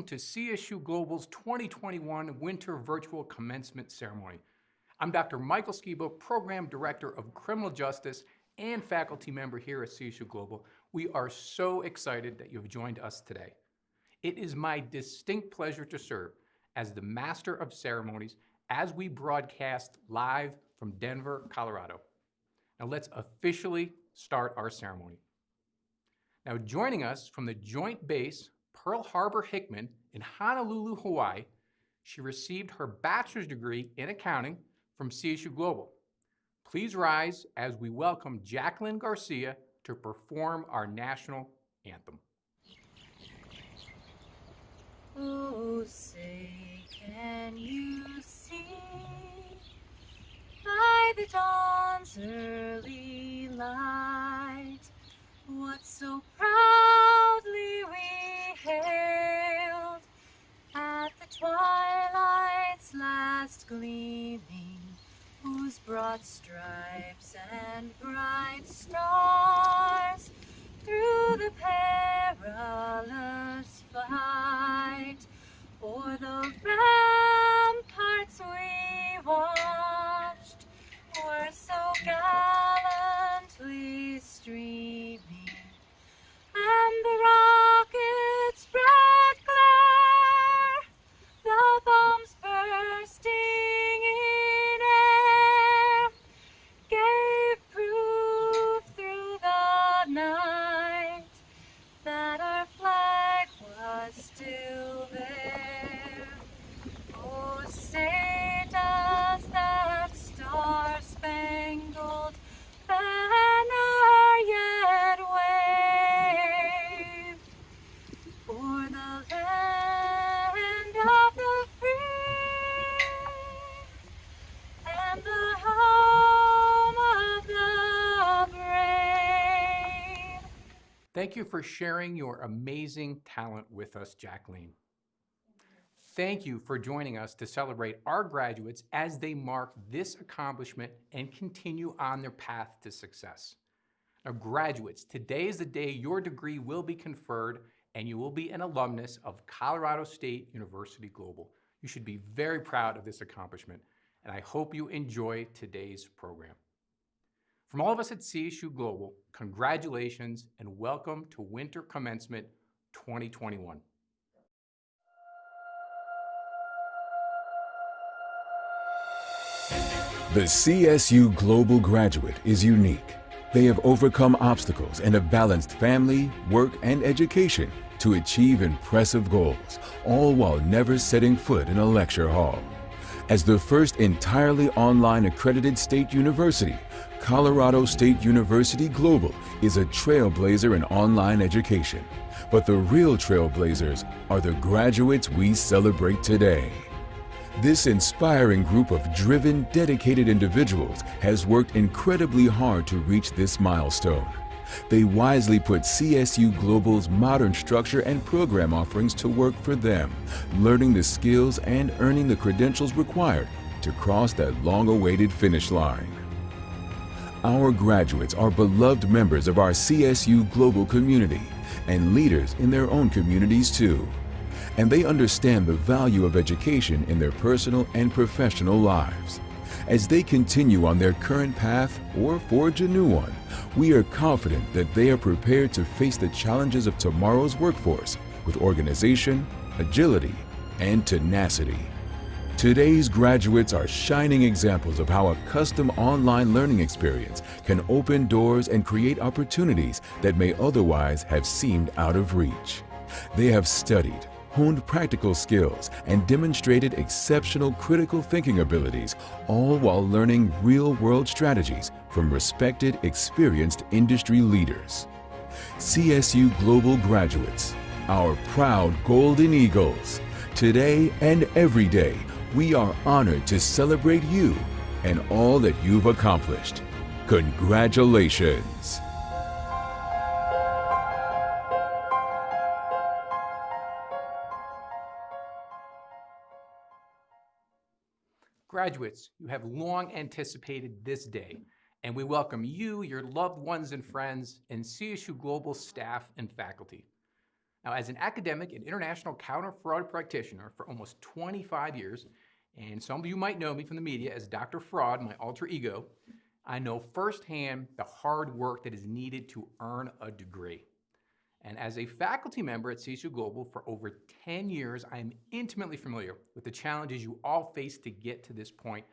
welcome to CSU Global's 2021 Winter Virtual Commencement Ceremony. I'm Dr. Michael Skibo, Program Director of Criminal Justice and faculty member here at CSU Global. We are so excited that you've joined us today. It is my distinct pleasure to serve as the Master of Ceremonies as we broadcast live from Denver, Colorado. Now let's officially start our ceremony. Now joining us from the Joint Base Pearl Harbor Hickam in Honolulu, Hawaii, she received her bachelor's degree in accounting from CSU Global. Please rise as we welcome Jacqueline Garcia to perform our national anthem. Oh, say, can you see by the dawn's early light what so proudly we hailed at the twilight's last gleaming, whose broad stripes and bright stars through the perilous fight o'er the ramparts we watched were so gallantly streaming and the rocket's red Thank you for sharing your amazing talent with us, Jacqueline. Thank you for joining us to celebrate our graduates as they mark this accomplishment and continue on their path to success. Now graduates, today is the day your degree will be conferred and you will be an alumnus of Colorado State University Global. You should be very proud of this accomplishment and I hope you enjoy today's program. From all of us at CSU Global, congratulations and welcome to Winter Commencement 2021. The CSU Global graduate is unique. They have overcome obstacles and have balanced family, work, and education to achieve impressive goals, all while never setting foot in a lecture hall. As the first entirely online accredited state university, Colorado State University Global is a trailblazer in online education. But the real trailblazers are the graduates we celebrate today. This inspiring group of driven, dedicated individuals has worked incredibly hard to reach this milestone. They wisely put CSU Global's modern structure and program offerings to work for them, learning the skills and earning the credentials required to cross that long-awaited finish line. Our graduates are beloved members of our CSU Global community and leaders in their own communities too and they understand the value of education in their personal and professional lives. As they continue on their current path or forge a new one, we are confident that they are prepared to face the challenges of tomorrow's workforce with organization, agility, and tenacity. Today's graduates are shining examples of how a custom online learning experience can open doors and create opportunities that may otherwise have seemed out of reach. They have studied, honed practical skills, and demonstrated exceptional critical thinking abilities, all while learning real-world strategies from respected, experienced industry leaders. CSU Global graduates, our proud Golden Eagles. Today and every day, we are honored to celebrate you and all that you've accomplished. Congratulations! Graduates, you have long anticipated this day, and we welcome you, your loved ones and friends, and CSU Global staff and faculty. Now, as an academic and international counter fraud practitioner for almost 25 years, and some of you might know me from the media as Dr. Fraud, my alter ego, I know firsthand the hard work that is needed to earn a degree. And as a faculty member at CSU Global for over 10 years, I am intimately familiar with the challenges you all face to get to this point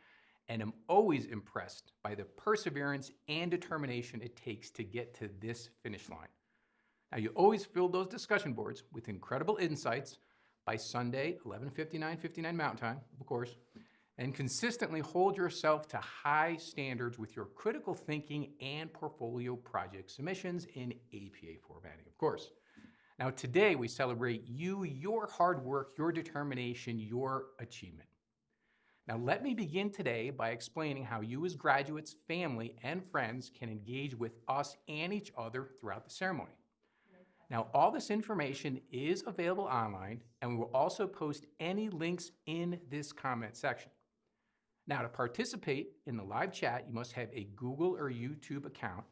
and am always impressed by the perseverance and determination it takes to get to this finish line. Now, you always fill those discussion boards with incredible insights by Sunday, 11:59, 59 Mountain Time, of course, and consistently hold yourself to high standards with your critical thinking and portfolio project submissions in APA formatting, of course. Now, today we celebrate you, your hard work, your determination, your achievement. Now, let me begin today by explaining how you as graduates, family, and friends can engage with us and each other throughout the ceremony. Now, all this information is available online, and we will also post any links in this comment section. Now, to participate in the live chat, you must have a Google or YouTube account,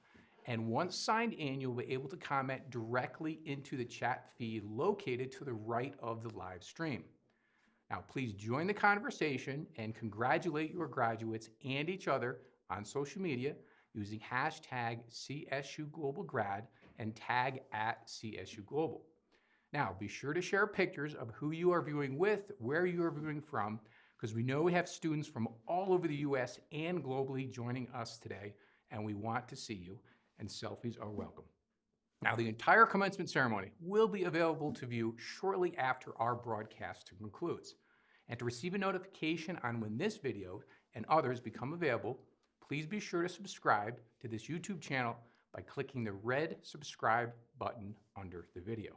and once signed in, you'll be able to comment directly into the chat feed located to the right of the live stream. Now, please join the conversation and congratulate your graduates and each other on social media using hashtag CSUGlobalGrad and tag at CSU Global. Now, be sure to share pictures of who you are viewing with, where you are viewing from, because we know we have students from all over the US and globally joining us today, and we want to see you, and selfies are welcome. Now, the entire commencement ceremony will be available to view shortly after our broadcast concludes. And to receive a notification on when this video and others become available, please be sure to subscribe to this YouTube channel by clicking the red subscribe button under the video.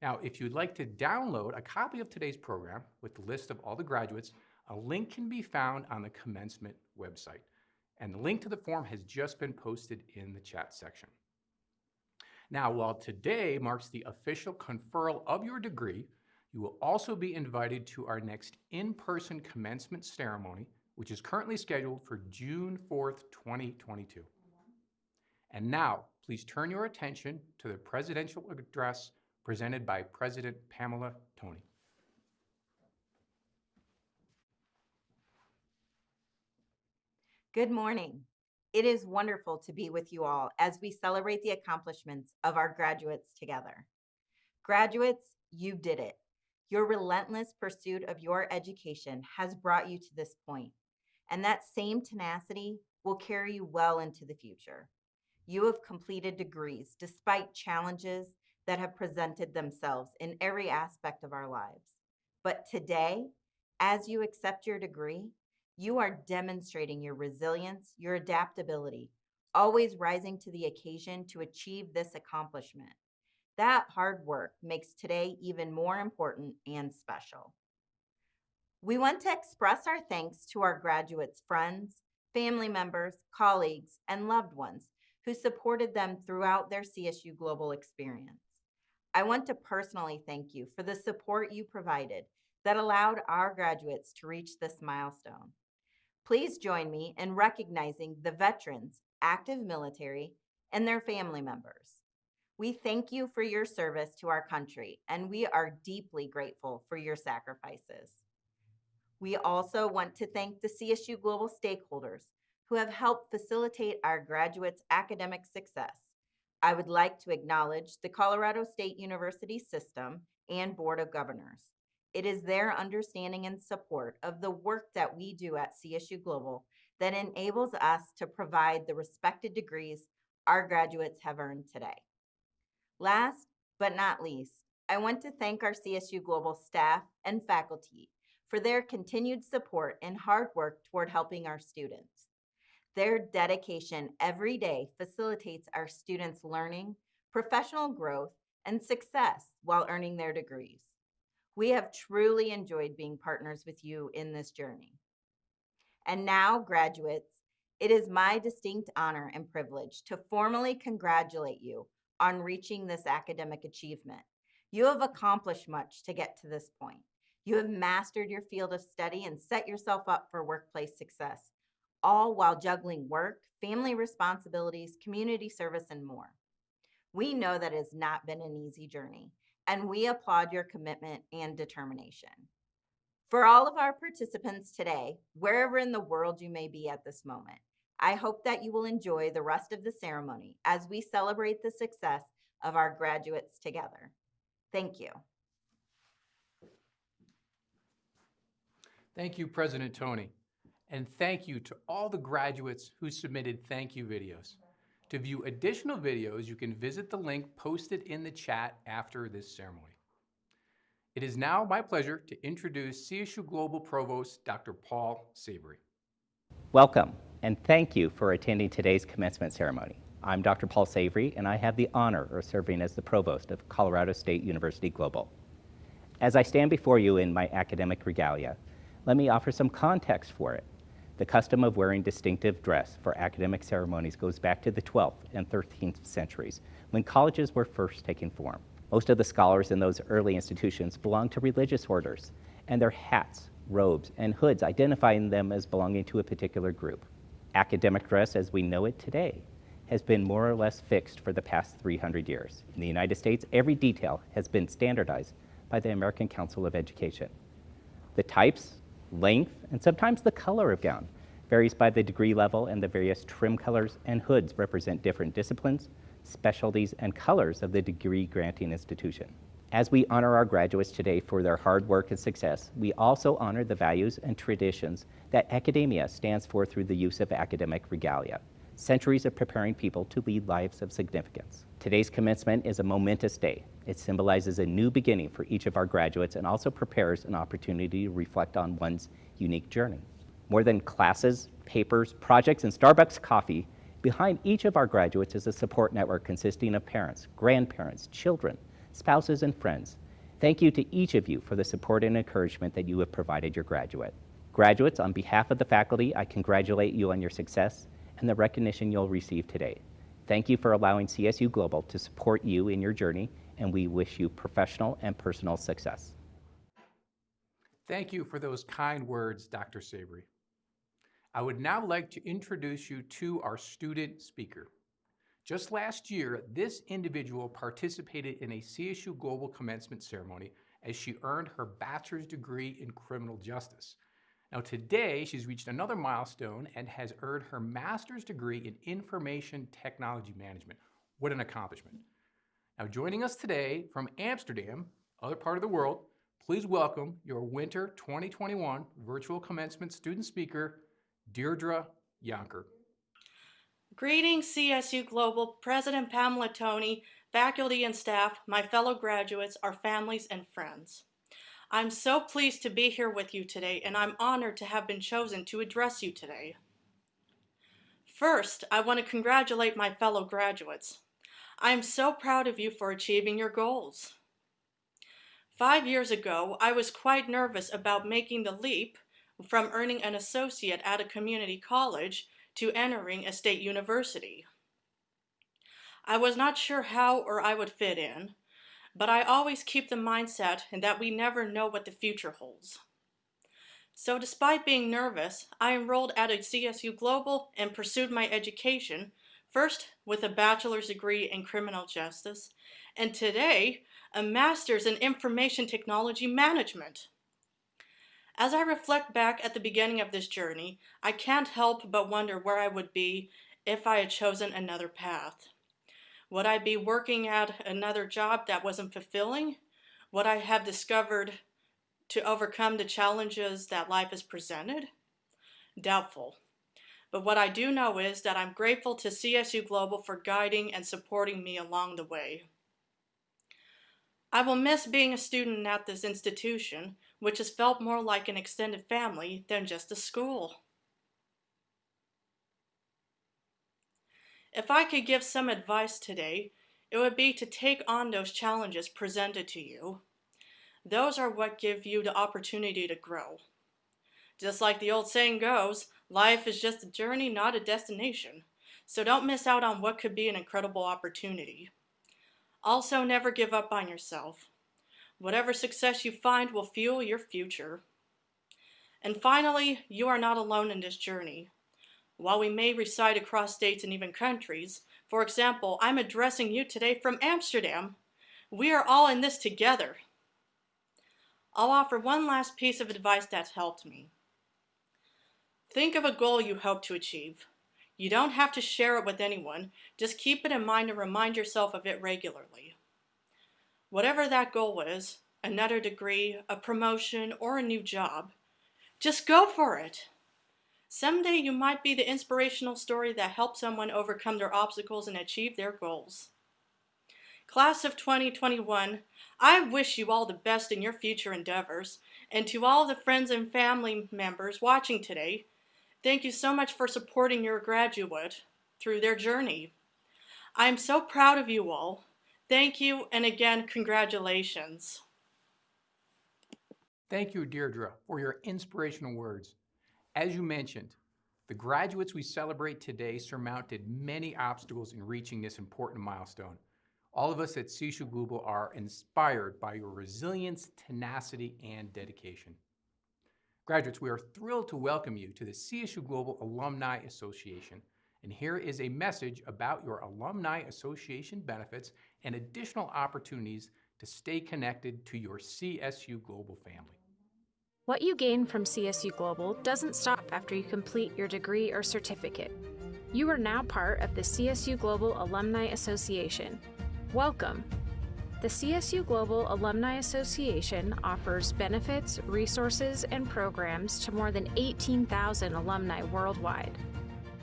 Now, if you'd like to download a copy of today's program with the list of all the graduates, a link can be found on the commencement website. And the link to the form has just been posted in the chat section. Now, while today marks the official conferral of your degree, you will also be invited to our next in-person commencement ceremony, which is currently scheduled for June 4th, 2022. And now, please turn your attention to the presidential address presented by President Pamela Toney. Good morning. It is wonderful to be with you all as we celebrate the accomplishments of our graduates together. Graduates, you did it. Your relentless pursuit of your education has brought you to this point, and that same tenacity will carry you well into the future. You have completed degrees despite challenges that have presented themselves in every aspect of our lives. But today, as you accept your degree, you are demonstrating your resilience, your adaptability, always rising to the occasion to achieve this accomplishment. That hard work makes today even more important and special. We want to express our thanks to our graduates' friends, family members, colleagues, and loved ones who supported them throughout their CSU Global experience. I want to personally thank you for the support you provided that allowed our graduates to reach this milestone. Please join me in recognizing the veterans, active military, and their family members. We thank you for your service to our country, and we are deeply grateful for your sacrifices. We also want to thank the CSU Global stakeholders who have helped facilitate our graduates' academic success. I would like to acknowledge the Colorado State University system and Board of Governors. It is their understanding and support of the work that we do at CSU Global that enables us to provide the respected degrees our graduates have earned today. Last but not least, I want to thank our CSU Global staff and faculty for their continued support and hard work toward helping our students. Their dedication every day facilitates our students' learning, professional growth, and success while earning their degrees. We have truly enjoyed being partners with you in this journey. And now, graduates, it is my distinct honor and privilege to formally congratulate you on reaching this academic achievement. You have accomplished much to get to this point. You have mastered your field of study and set yourself up for workplace success, all while juggling work, family responsibilities, community service, and more. We know that has not been an easy journey, and we applaud your commitment and determination. For all of our participants today, wherever in the world you may be at this moment, I hope that you will enjoy the rest of the ceremony as we celebrate the success of our graduates together. Thank you. Thank you, President Toney. And thank you to all the graduates who submitted thank you videos. To view additional videos, you can visit the link posted in the chat after this ceremony. It is now my pleasure to introduce CSU Global Provost, Dr. Paul Savory. Welcome, and thank you for attending today's commencement ceremony. I'm Dr. Paul Savory, and I have the honor of serving as the Provost of Colorado State University Global. As I stand before you in my academic regalia, let me offer some context for it. The custom of wearing distinctive dress for academic ceremonies goes back to the 12th and 13th centuries, when colleges were first taking form. Most of the scholars in those early institutions belonged to religious orders, and their hats, robes, and hoods identifying them as belonging to a particular group. Academic dress as we know it today has been more or less fixed for the past 300 years. In the United States, every detail has been standardized by the American Council of Education. The types, length, and sometimes the color of gown varies by the degree level and the various trim colors and hoods represent different disciplines, specialties, and colors of the degree granting institution. As we honor our graduates today for their hard work and success, we also honor the values and traditions that academia stands for through the use of academic regalia, centuries of preparing people to lead lives of significance. Today's commencement is a momentous day. It symbolizes a new beginning for each of our graduates and also prepares an opportunity to reflect on one's unique journey. More than classes, papers, projects, and Starbucks coffee, behind each of our graduates is a support network consisting of parents, grandparents, children, spouses, and friends. Thank you to each of you for the support and encouragement that you have provided your graduate. Graduates, on behalf of the faculty, I congratulate you on your success and the recognition you'll receive today. Thank you for allowing CSU Global to support you in your journey, and we wish you professional and personal success. Thank you for those kind words, Dr. Savory. I would now like to introduce you to our student speaker. Just last year, this individual participated in a CSU Global Commencement ceremony as she earned her bachelor's degree in criminal justice. Now today, she's reached another milestone and has earned her master's degree in information technology management. What an accomplishment. Now joining us today from Amsterdam, other part of the world, please welcome your winter 2021 virtual commencement student speaker, Deirdre Yonker. Greetings, CSU Global, President Pamela Toney, faculty and staff, my fellow graduates, our families and friends. I'm so pleased to be here with you today, and I'm honored to have been chosen to address you today. First, I want to congratulate my fellow graduates. I am so proud of you for achieving your goals. Five years ago, I was quite nervous about making the leap from earning an associate at a community college to entering a state university. I was not sure how or I would fit in, but I always keep the mindset that we never know what the future holds. So despite being nervous, I enrolled at a CSU Global and pursued my education, first with a bachelor's degree in criminal justice, and today, a master's in information technology management. As I reflect back at the beginning of this journey, I can't help but wonder where I would be if I had chosen another path. Would I be working at another job that wasn't fulfilling? Would I have discovered to overcome the challenges that life has presented? Doubtful. But what I do know is that I'm grateful to CSU Global for guiding and supporting me along the way. I will miss being a student at this institution, which has felt more like an extended family than just a school. If I could give some advice today, it would be to take on those challenges presented to you. Those are what give you the opportunity to grow. Just like the old saying goes, life is just a journey, not a destination. So don't miss out on what could be an incredible opportunity. Also, never give up on yourself. Whatever success you find will fuel your future. And finally, you are not alone in this journey. While we may reside across states and even countries, for example, I'm addressing you today from Amsterdam, We are all in this together. I'll offer one last piece of advice that's helped me. Think of a goal you hope to achieve. You don't have to share it with anyone, just keep it in mind and remind yourself of it regularly. Whatever that goal is, another degree, a promotion, or a new job, just go for it. Someday you might be the inspirational story that helps someone overcome their obstacles and achieve their goals. Class of 2021, I wish you all the best in your future endeavors, and to all the friends and family members watching today, thank you so much for supporting your graduate through their journey. I am so proud of you all. Thank you, and again, congratulations. Thank you, Deirdre, for your inspirational words. As you mentioned, the graduates we celebrate today surmounted many obstacles in reaching this important milestone. All of us at CSU Global are inspired by your resilience, tenacity, and dedication. Graduates, we are thrilled to welcome you to the CSU Global Alumni Association. And here is a message about your Alumni Association benefits and additional opportunities to stay connected to your CSU Global family. What you gain from CSU Global doesn't stop after you complete your degree or certificate. You are now part of the CSU Global Alumni Association. Welcome. The CSU Global Alumni Association offers benefits, resources, and programs to more than 18,000 alumni worldwide.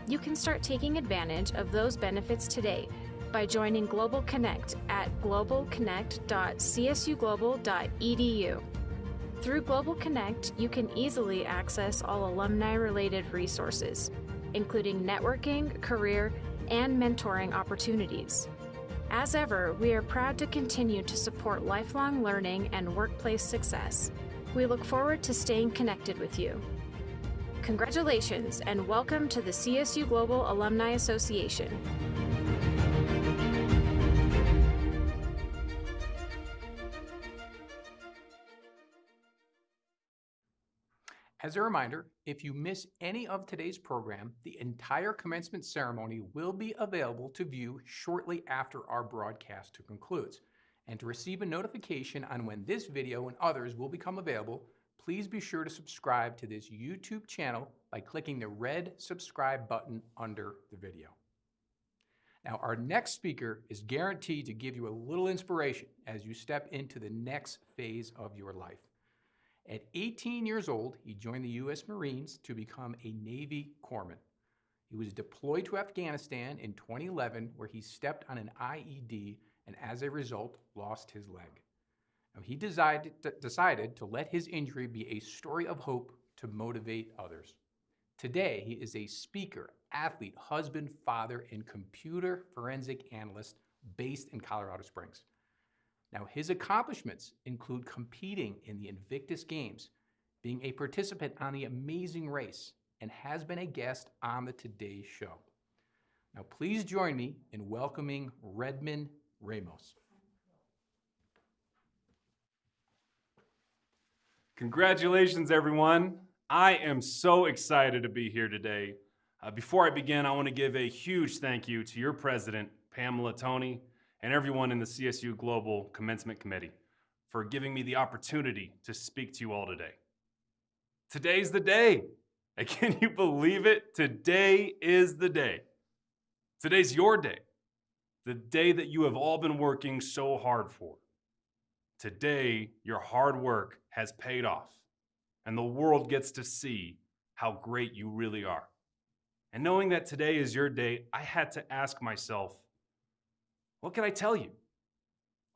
You can start taking advantage of those benefits today by joining Global Connect at globalconnect.csuglobal.edu. Through Global Connect, you can easily access all alumni related resources, including networking, career, and mentoring opportunities. As ever, we are proud to continue to support lifelong learning and workplace success. We look forward to staying connected with you. Congratulations and welcome to the CSU Global Alumni Association. As a reminder, if you miss any of today's program, the entire commencement ceremony will be available to view shortly after our broadcast concludes. And to receive a notification on when this video and others will become available, please be sure to subscribe to this YouTube channel by clicking the red subscribe button under the video. Now, our next speaker is guaranteed to give you a little inspiration as you step into the next phase of your life. At 18 years old, he joined the U.S. Marines to become a Navy corpsman. He was deployed to Afghanistan in 2011, where he stepped on an IED and as a result lost his leg. Now, he decided, decided to let his injury be a story of hope to motivate others. Today, he is a speaker, athlete, husband, father, and computer forensic analyst based in Colorado Springs. Now, his accomplishments include competing in the Invictus Games, being a participant on the Amazing Race, and has been a guest on the Today Show. Now, please join me in welcoming Redmond Ramos. Congratulations, everyone. I am so excited to be here today. Uh, before I begin, I want to give a huge thank you to your president, Pamela Toney, and everyone in the CSU Global Commencement Committee for giving me the opportunity to speak to you all today. Today's the day. Can you believe it? Today is the day. Today's your day, the day that you have all been working so hard for. Today, your hard work has paid off, and the world gets to see how great you really are. And knowing that today is your day, I had to ask myself, what can I tell you?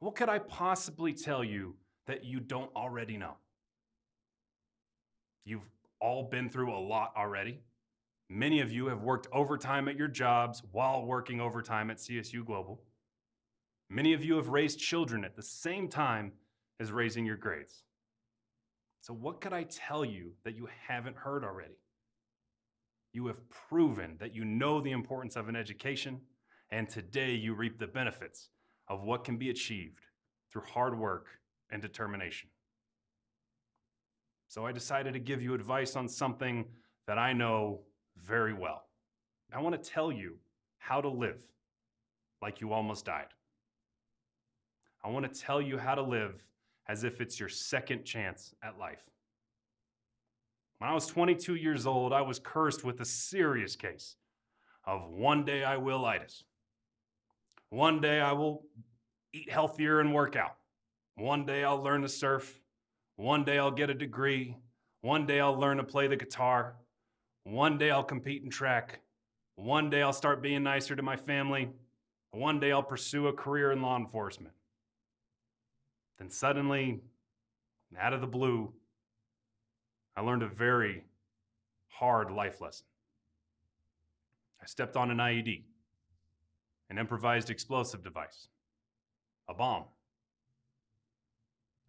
What could I possibly tell you that you don't already know? You've all been through a lot already. Many of you have worked overtime at your jobs while working overtime at CSU Global. Many of you have raised children at the same time as raising your grades. So, what could I tell you that you haven't heard already? You have proven that you know the importance of an education and today you reap the benefits of what can be achieved through hard work and determination. So I decided to give you advice on something that I know very well. I want to tell you how to live like you almost died. I want to tell you how to live as if it's your second chance at life. When I was 22 years old, I was cursed with a serious case of one day I will itis. One day I will eat healthier and work out. One day I'll learn to surf. One day I'll get a degree. One day I'll learn to play the guitar. One day I'll compete in track. One day I'll start being nicer to my family. One day I'll pursue a career in law enforcement. Then suddenly, out of the blue, I learned a very hard life lesson. I stepped on an IED, an improvised explosive device, a bomb.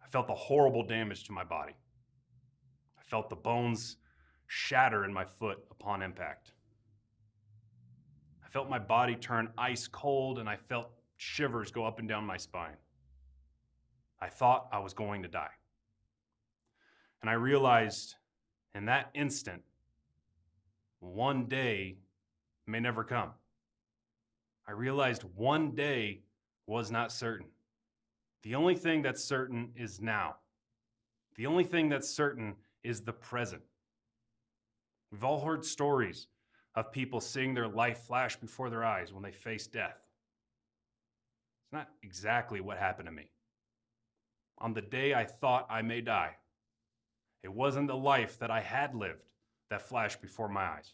I felt the horrible damage to my body. I felt the bones shatter in my foot upon impact. I felt my body turn ice cold and I felt shivers go up and down my spine. I thought I was going to die. And I realized in that instant, one day may never come. I realized one day was not certain. The only thing that's certain is now. The only thing that's certain is the present. We've all heard stories of people seeing their life flash before their eyes when they face death. It's not exactly what happened to me. On the day I thought I may die, it wasn't the life that I had lived that flashed before my eyes.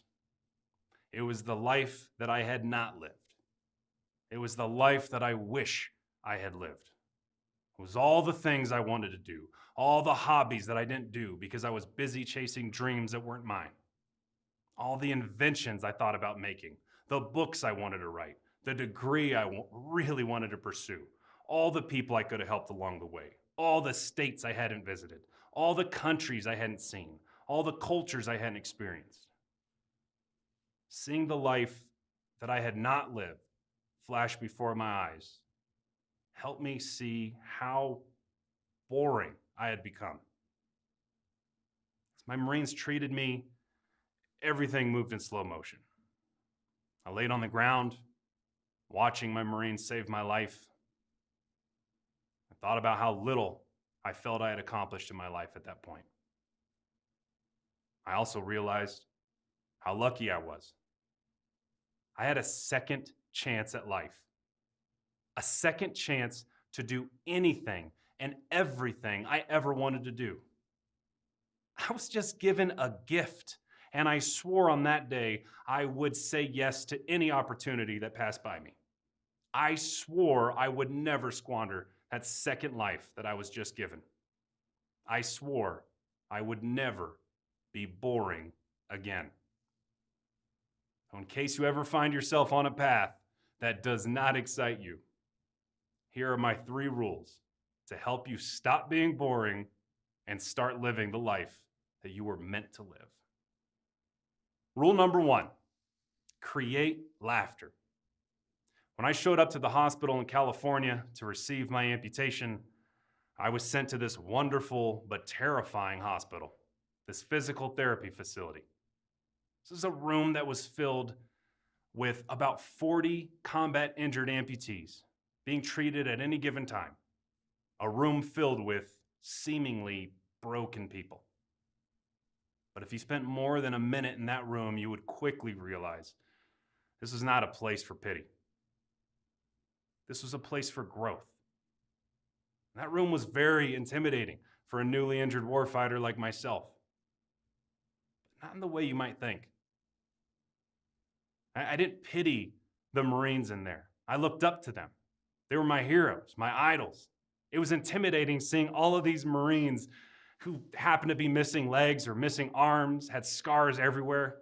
It was the life that I had not lived. It was the life that I wish I had lived. It was all the things I wanted to do, all the hobbies that I didn't do because I was busy chasing dreams that weren't mine, all the inventions I thought about making, the books I wanted to write, the degree I really wanted to pursue, all the people I could have helped along the way, all the states I hadn't visited, all the countries I hadn't seen, all the cultures I hadn't experienced. Seeing the life that I had not lived flash before my eyes helped me see how boring I had become. As my Marines treated me, everything moved in slow motion. I laid on the ground, watching my Marines save my life. I thought about how little I felt I had accomplished in my life at that point. I also realized how lucky I was. I had a second chance at life, a second chance to do anything and everything I ever wanted to do. I was just given a gift, and I swore on that day I would say yes to any opportunity that passed by me. I swore I would never squander that second life that I was just given. I swore I would never be boring again. In case you ever find yourself on a path that does not excite you, here are my three rules to help you stop being boring and start living the life that you were meant to live. Rule number one create laughter. When I showed up to the hospital in California to receive my amputation, I was sent to this wonderful but terrifying hospital, this physical therapy facility. This is a room that was filled with about 40 combat injured amputees being treated at any given time. A room filled with seemingly broken people. But if you spent more than a minute in that room, you would quickly realize this is not a place for pity. This was a place for growth. That room was very intimidating for a newly injured warfighter like myself. But not in the way you might think. I, I didn't pity the Marines in there. I looked up to them. They were my heroes, my idols. It was intimidating seeing all of these Marines who happened to be missing legs or missing arms, had scars everywhere,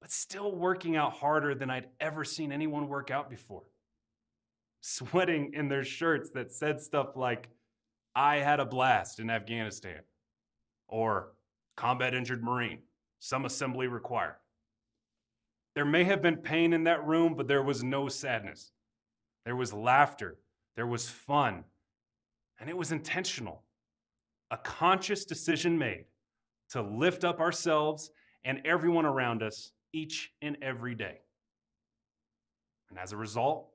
but still working out harder than I'd ever seen anyone work out before. Sweating in their shirts that said stuff like, I had a blast in Afghanistan, or combat injured Marine, some assembly required. There may have been pain in that room, but there was no sadness. There was laughter, there was fun, and it was intentional. A conscious decision made to lift up ourselves and everyone around us each and every day. And as a result,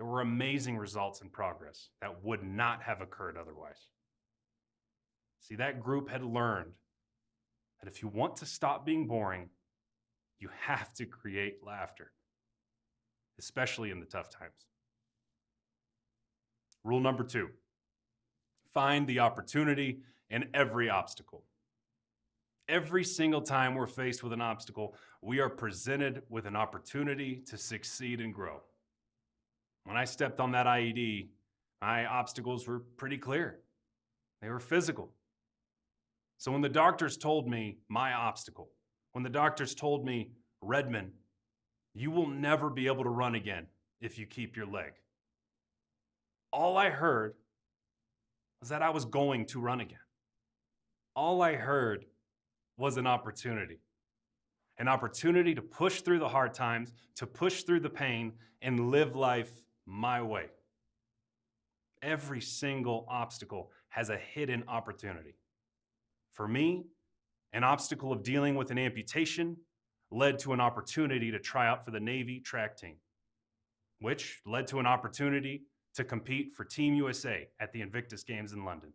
There were amazing results and progress that would not have occurred otherwise. See, that group had learned that if you want to stop being boring, you have to create laughter, especially in the tough times. Rule number two find the opportunity in every obstacle. Every single time we're faced with an obstacle, we are presented with an opportunity to succeed and grow. When I stepped on that IED, my obstacles were pretty clear. They were physical. So when the doctors told me my obstacle, when the doctors told me, Redmond, you will never be able to run again if you keep your leg. All I heard was that I was going to run again. All I heard was an opportunity. An opportunity to push through the hard times, to push through the pain, and live life my way. Every single obstacle has a hidden opportunity. For me, an obstacle of dealing with an amputation led to an opportunity to try out for the Navy track team, which led to an opportunity to compete for Team USA at the Invictus Games in London,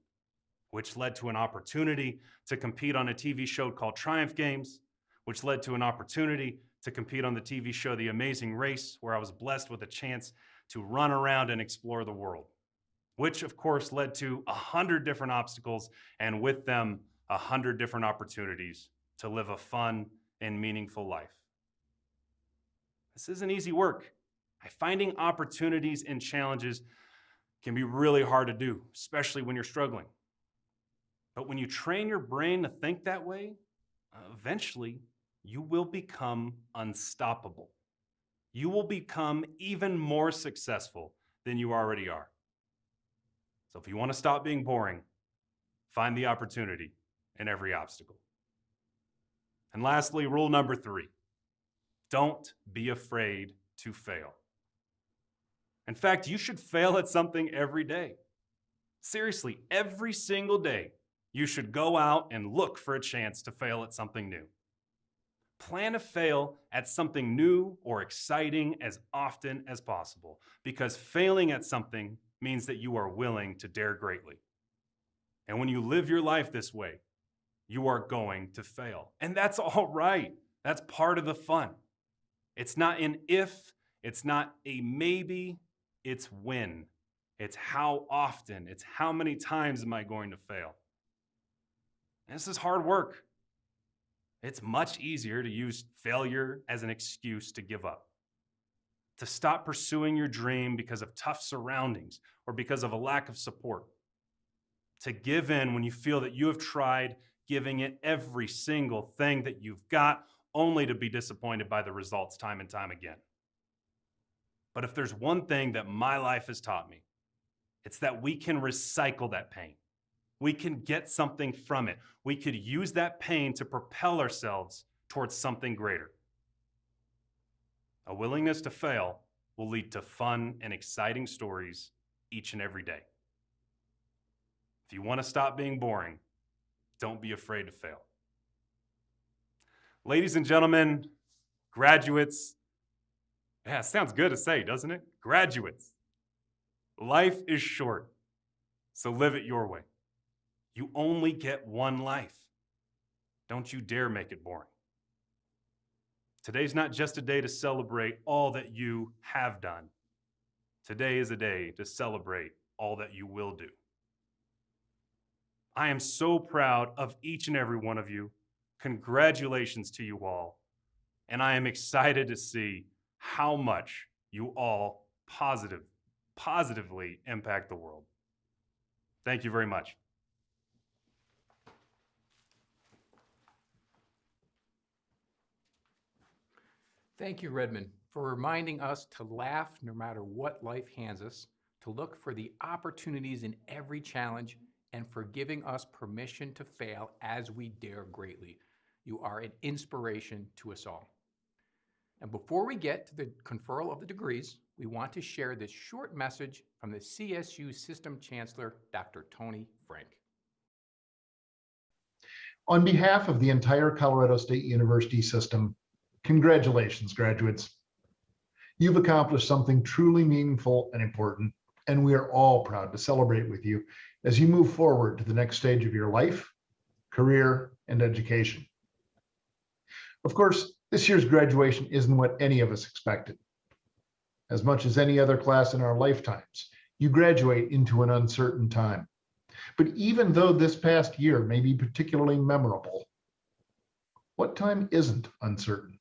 which led to an opportunity to compete on a TV show called Triumph Games, which led to an opportunity to compete on the TV show The Amazing Race, where I was blessed with a chance to run around and explore the world, which of course led to a hundred different obstacles and with them a hundred different opportunities to live a fun and meaningful life. This isn't easy work. Finding opportunities and challenges can be really hard to do, especially when you're struggling. But when you train your brain to think that way, eventually you will become unstoppable. You will become even more successful than you already are. So if you want to stop being boring, find the opportunity in every obstacle. And lastly, rule number three don't be afraid to fail. In fact, you should fail at something every day. Seriously, every single day, you should go out and look for a chance to fail at something new. Plan to fail at something new or exciting as often as possible because failing at something means that you are willing to dare greatly. And when you live your life this way, you are going to fail. And that's all right. That's part of the fun. It's not an if, it's not a maybe, it's when. It's how often. It's how many times am I going to fail? And this is hard work. It's much easier to use failure as an excuse to give up, to stop pursuing your dream because of tough surroundings or because of a lack of support, to give in when you feel that you have tried giving it every single thing that you've got, only to be disappointed by the results time and time again. But if there's one thing that my life has taught me, it's that we can recycle that pain. We can get something from it. We could use that pain to propel ourselves towards something greater. A willingness to fail will lead to fun and exciting stories each and every day. If you want to stop being boring, don't be afraid to fail. Ladies and gentlemen, graduates, yeah, sounds good to say, doesn't it? Graduates. Life is short, so live it your way. You only get one life. Don't you dare make it boring. Today's not just a day to celebrate all that you have done. Today is a day to celebrate all that you will do. I am so proud of each and every one of you. Congratulations to you all. And I am excited to see how much you all positive, positively impact the world. Thank you very much. Thank you, Redmond, for reminding us to laugh no matter what life hands us, to look for the opportunities in every challenge, and for giving us permission to fail as we dare greatly. You are an inspiration to us all. And before we get to the conferral of the degrees, we want to share this short message from the CSU System Chancellor, Dr. Tony Frank. On behalf of the entire Colorado State University system, congratulations, graduates. You've accomplished something truly meaningful and important, and we are all proud to celebrate with you as you move forward to the next stage of your life, career, and education. Of course, this year's graduation isn't what any of us expected. As much as any other class in our lifetimes, you graduate into an uncertain time. But even though this past year may be particularly memorable, what time isn't uncertain?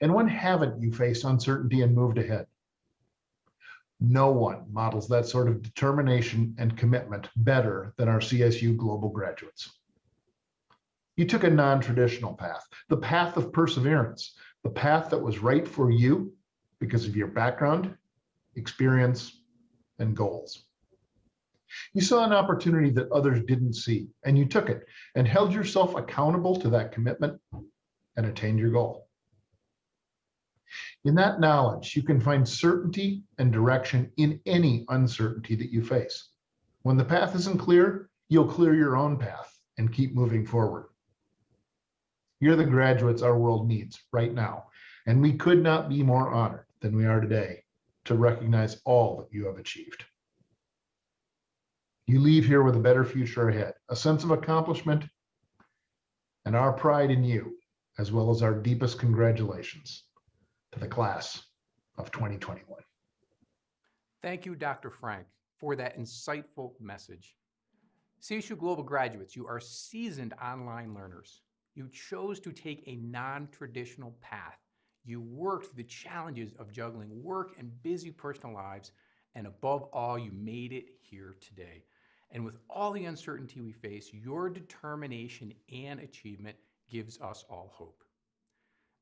And when haven't you faced uncertainty and moved ahead? No one models that sort of determination and commitment better than our CSU Global graduates. You took a non-traditional path, the path of perseverance, the path that was right for you because of your background, experience, and goals. You saw an opportunity that others didn't see, and you took it and held yourself accountable to that commitment and attained your goal. In that knowledge, you can find certainty and direction in any uncertainty that you face. When the path isn't clear, you'll clear your own path and keep moving forward. You're the graduates our world needs right now, and we could not be more honored than we are today to recognize all that you have achieved. You leave here with a better future ahead, a sense of accomplishment, and our pride in you, as well as our deepest congratulations to the class of 2021. Thank you, Dr. Frank, for that insightful message. CSU Global graduates, you are seasoned online learners. You chose to take a non-traditional path. You worked the challenges of juggling work and busy personal lives, and above all, you made it here today. And with all the uncertainty we face, your determination and achievement gives us all hope.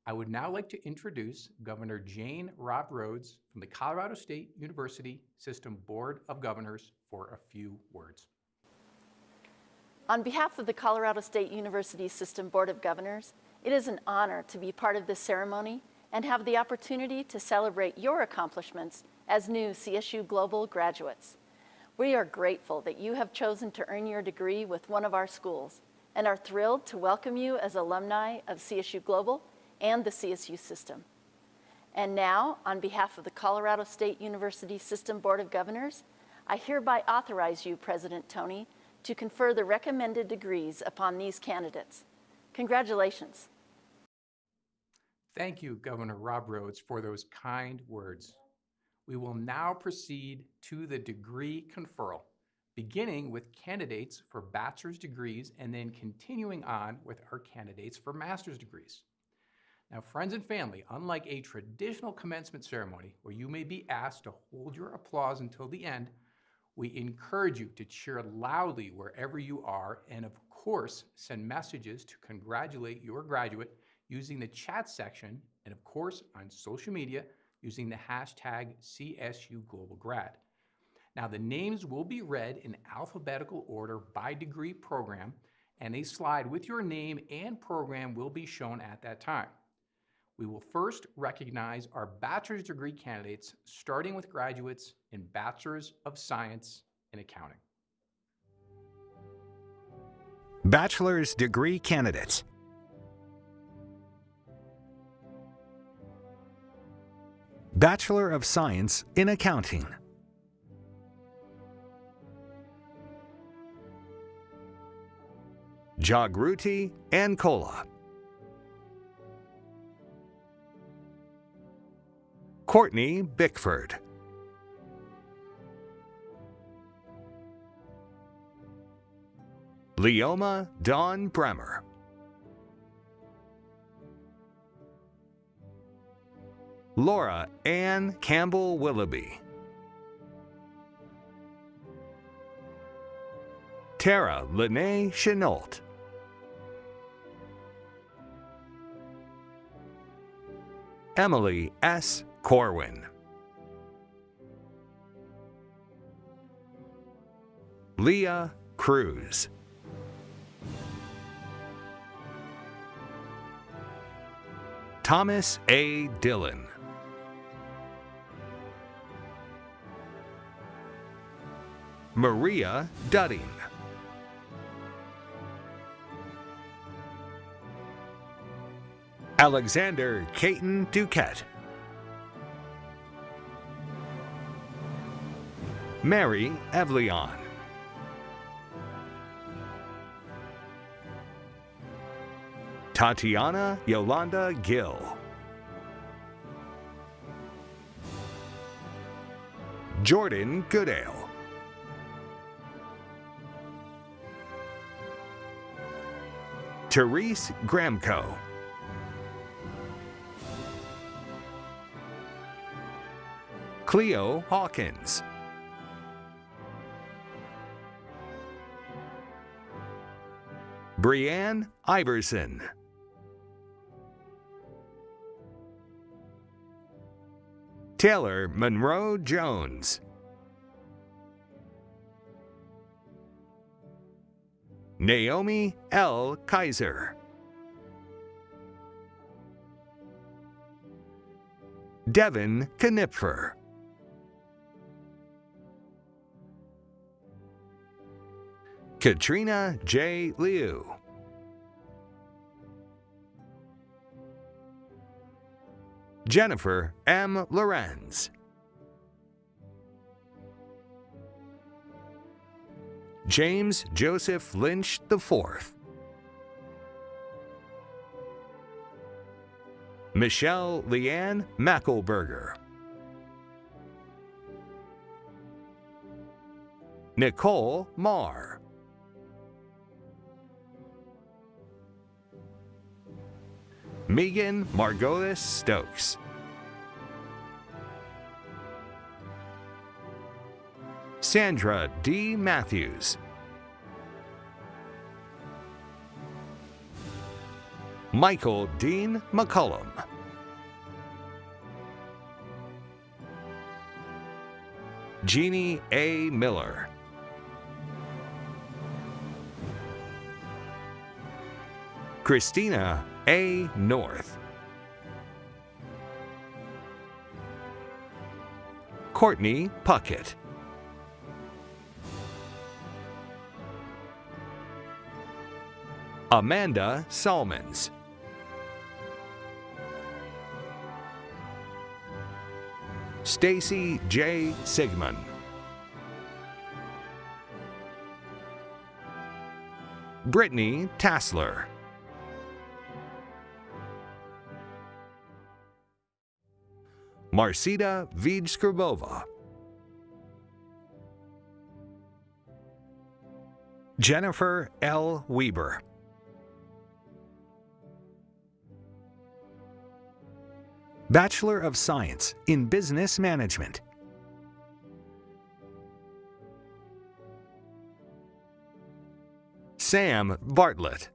I would now like to introduce Governor Jane Robbe Rhodes from the Colorado State University System Board of Governors for a few words. On behalf of the Colorado State University System Board of Governors, it is an honor to be part of this ceremony and have the opportunity to celebrate your accomplishments as new CSU Global graduates. We are grateful that you have chosen to earn your degree with one of our schools and are thrilled to welcome you as alumni of CSU Global and the CSU system. And now, on behalf of the Colorado State University System Board of Governors, I hereby authorize you, President Toney, to confer the recommended degrees upon these candidates. Congratulations. Thank you, Governor Robbe Rhodes, for those kind words. We will now proceed to the degree conferral, beginning with candidates for bachelor's degrees and then continuing on with our candidates for master's degrees. Now, friends and family, unlike a traditional commencement ceremony where you may be asked to hold your applause until the end, we encourage you to cheer loudly wherever you are and, of course, send messages to congratulate your graduate using the chat section and, of course, on social media using the hashtag CSUGlobalGrad. Now, the names will be read in alphabetical order by degree program, and a slide with your name and program will be shown at that time. We will first recognize our bachelor's degree candidates, starting with graduates in Bachelor's of Science in Accounting. Bachelor's degree candidates. Bachelor of Science in Accounting. Jagruti Ankola. Courtney Bickford. Leoma Dawn Bremer. Laura Ann Campbell Willoughby. Tara Lene Chenault. Emily S. Corwin. Leah Cruz. Thomas A. Dillon. Maria Dudding. Alexander Caton Duquette. Mary Evlion. Tatiana Yolanda Gill. Jordan Goodale. Therese Gramco. Cleo Hawkins. Brianne Iverson. Taylor Monroe Jones. Naomi L. Kaiser. Devin Knipfer. Katrina J. Liu. Jennifer M. Lorenz. James Joseph Lynch IV. Michelle Leanne Mackelberger. Nicole Marr. Megan Margolis Stokes. Sandra D. Matthews. Michael Dean McCullum. Jeannie A. Miller. Christina A. North. Courtney Puckett. Amanda Salmons. Stacy J. Sigmund. Brittany Tassler. Marcita Vidskrbova. Jennifer L. Weber. Bachelor of Science in Business Management. Sam Bartlett.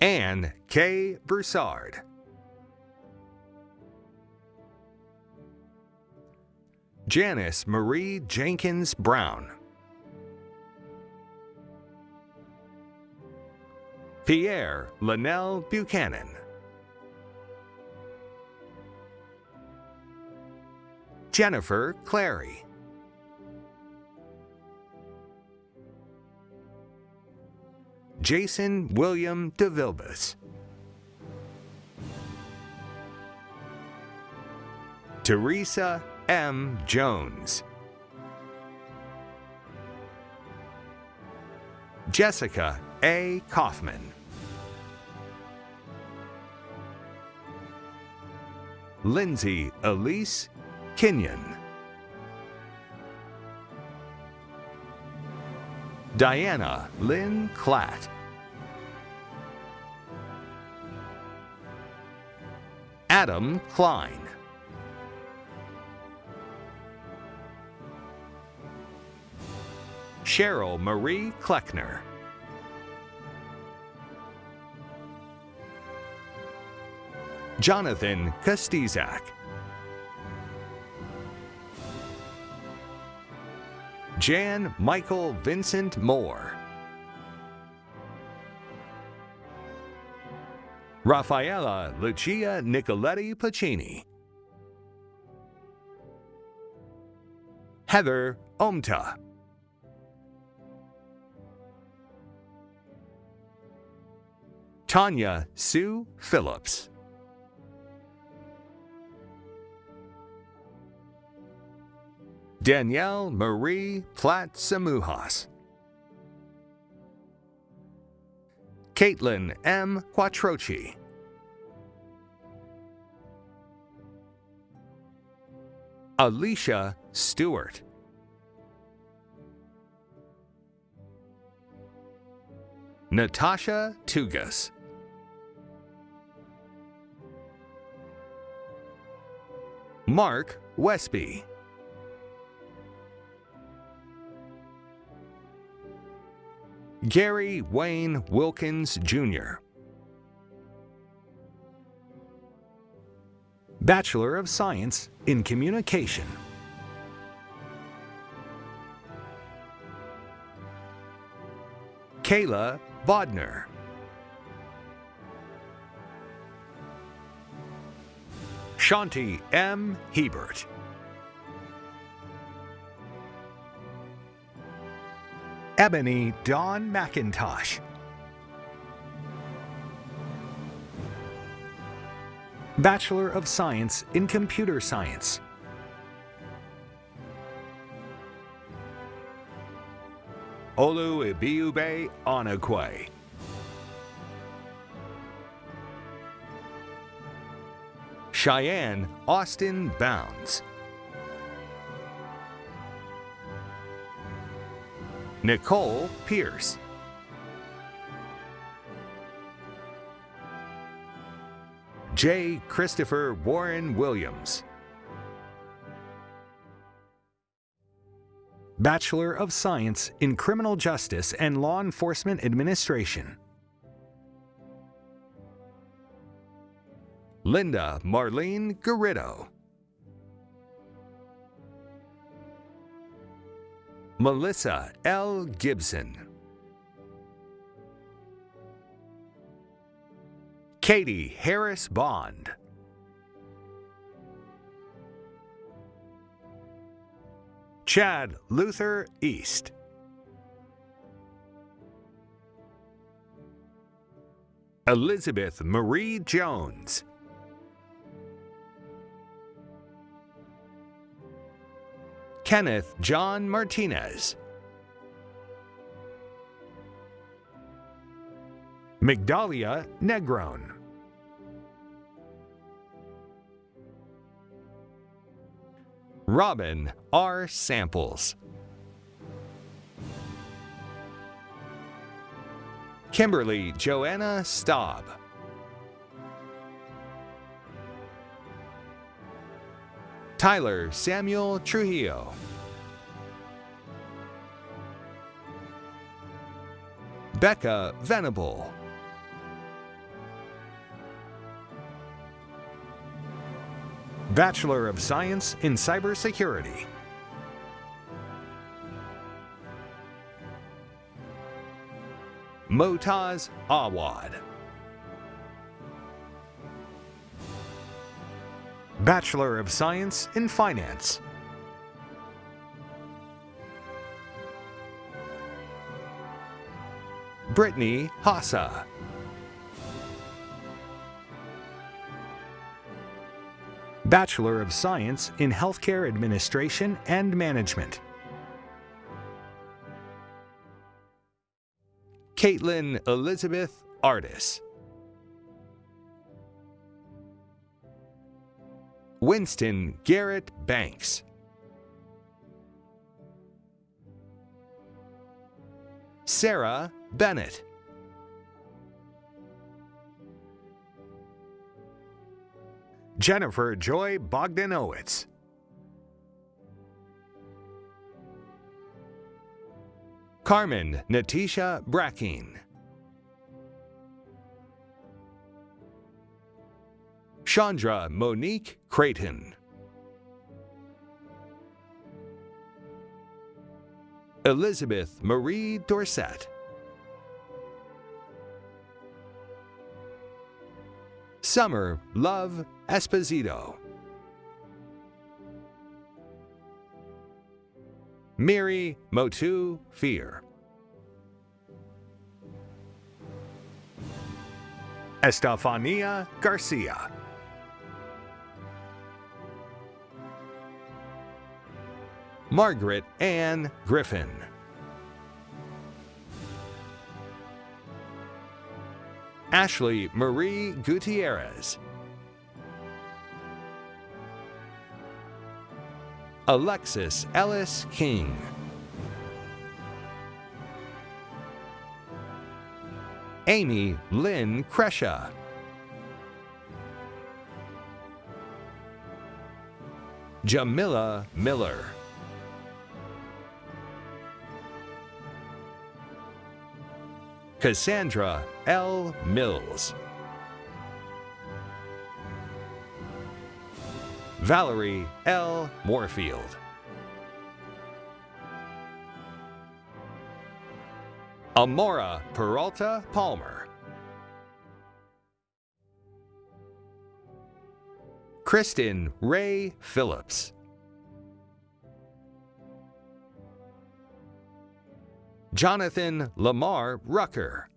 Anne K. Broussard. Janice Marie Jenkins Brown. Pierre Linnell Buchanan. Jennifer Clary. Jason William DeVilbus. Teresa M. Jones. Jessica A. Kaufman. Lindsay Elise Kenyon. Diana Lynn Klatt. Adam Klein. Cheryl Marie Kleckner. Jonathan Kostizak. Jan Michael Vincent Moore. Raffaella Lucia Nicoletti Pacini. Heather Omta. Tanya Sue Phillips. Danielle Marie Platt Samujas. Caitlin M. Quattrochi. Alicia Stewart. Natasha Tugas. Mark Westby. Gary Wayne Wilkins Jr. Bachelor of Science in Communication. Kayla Bodner. Shanti M. Hebert. Ebony Dawn McIntosh. Bachelor of Science in Computer Science. Olu Ibiube Onakwe. Cheyenne Austin Bounds. Nicole Pierce. J. Christopher Warren Williams. Bachelor of Science in Criminal Justice and Law Enforcement Administration. Linda Marlene Garrido. Melissa L. Gibson. Katie Harris Bond. Chad Luther East. Elizabeth Marie Jones. Kenneth John Martinez. Migdalia Negron. Robin R. Samples. Kimberly Joanna Staub. Tyler Samuel Trujillo. Becca Venable. Bachelor of Science in Cybersecurity. Motaz Awad. Bachelor of Science in Finance. Brittany Hassa. Bachelor of Science in Healthcare Administration and Management. Caitlin Elizabeth Artis. Winston Garrett Banks. Sarah Bennett. Jennifer Joy Bogdanowitz. Carmen Natisha Brackeen. Chandra Monique Creighton. Elizabeth Marie Dorset. Summer Love Esposito. Miri Motu Fear. Estefania Garcia. Margaret Ann Griffin. Ashley Marie Gutierrez. Alexis Ellis King. Amy Lynn Kresha. Jamila Miller. Cassandra L. Mills. Valerie L. Moorfield. Amora Peralta Palmer. Kristen Ray Phillips. Jonathan Lamar Rucker.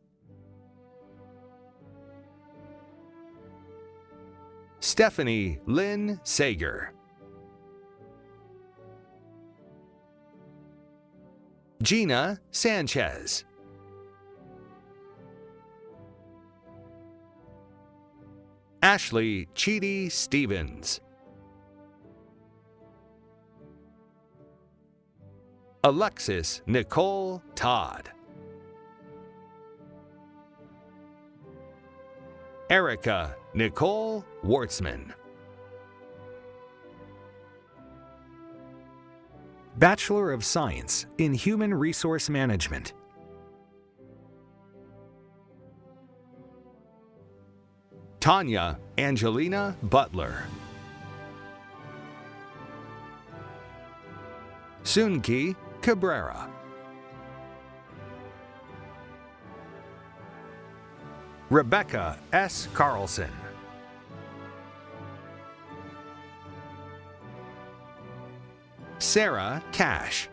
Stephanie Lynn Sager. Gina Sanchez. Ashley Cheedy Stevens. Alexis Nicole Todd. Erica Nicole Wartzman. Bachelor of Science in Human Resource Management. Tanya Angelina Butler. Sunki Cabrera. Rebecca S. Carlson. Sarah Cash.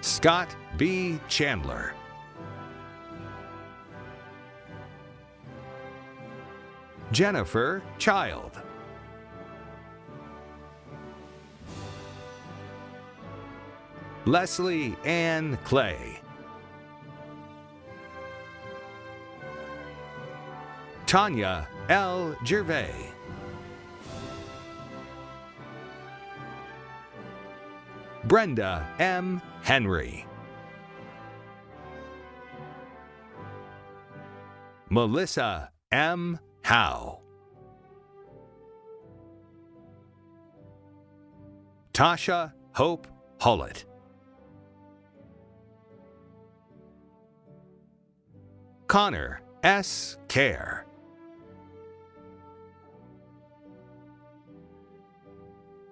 Scott B. Chandler. Jennifer Child. Leslie Ann Clay. Tanya L. Gervais. Brenda M. Henry. Melissa M. Howe. Tasha Hope Hullett. Connor S. Care.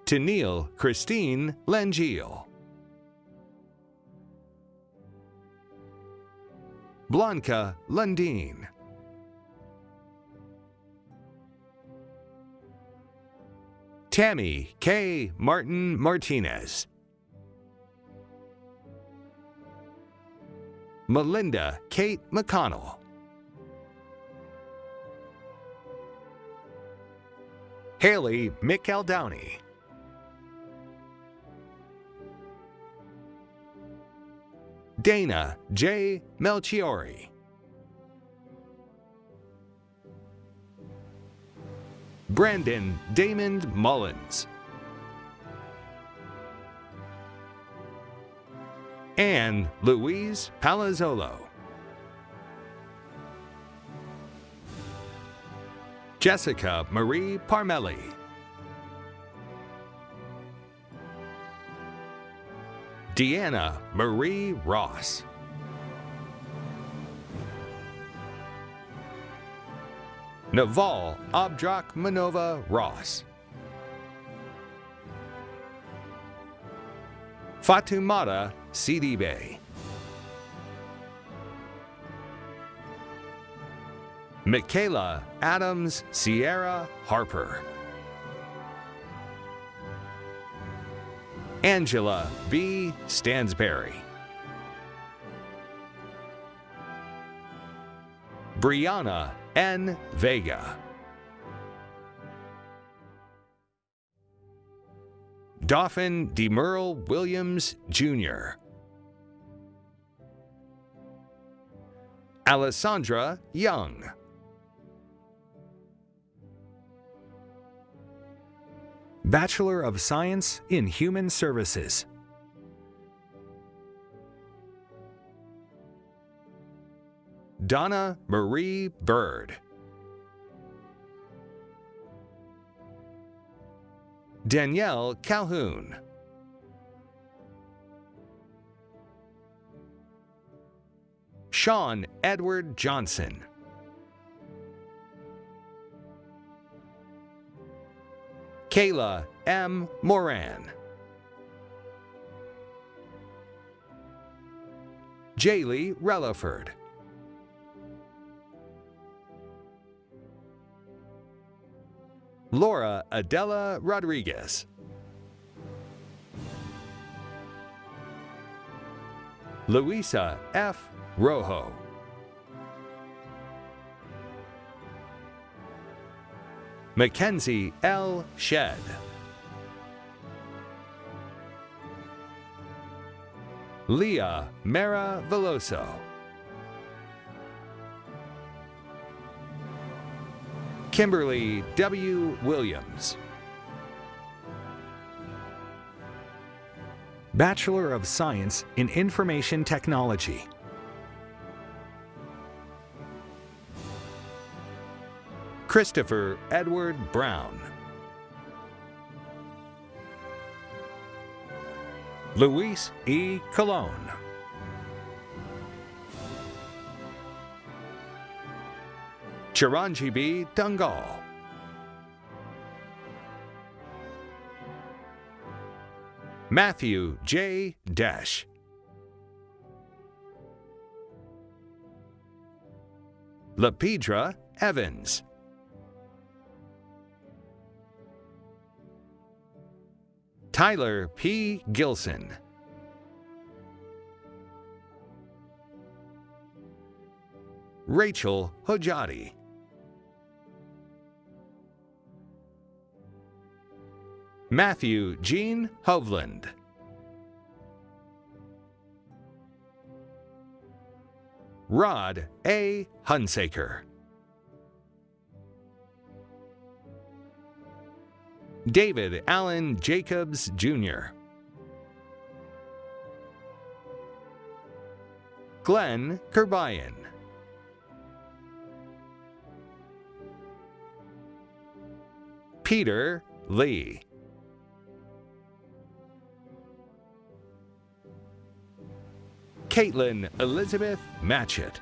Tennille Christine Langeal. Blanca Lundeen. Tammy K. Martin Martinez. Melinda Kate McConnell. Haley McEldowney. Dana J. Melchiori. Brandon Damon Mullins. Anne Louise Palazzolo. Jessica Marie Parmelli. Deanna Marie Ross. Naval Abdrak Manova Ross. Fatumata Sidibe. Michaela Adams Sierra Harper. Angela B. Stansberry. Brianna N. Vega. Dauphin DeMerle Williams Jr. Alessandra Young. Bachelor of Science in Human Services. Donna Marie Bird. Danielle Calhoun. Sean Edward Johnson. Kayla M. Moran. Jaylee Relaford. Laura Adela Rodriguez. Luisa F. Rojo. Mackenzie L. Shed. Leah Mara Veloso. Kimberly W. Williams. Bachelor of Science in Information Technology. Christopher Edward Brown. Luis E. Colon. Chiranjeevi Dungal. Matthew J. Desh. Lepidra Evans. Tyler P. Gilson. Rachel Hojati. Matthew Jean Hovland. Rod A. Hunsaker. David Allen Jacobs Jr. Glenn Kerbayan. Peter Lee. Caitlin Elizabeth Matchett.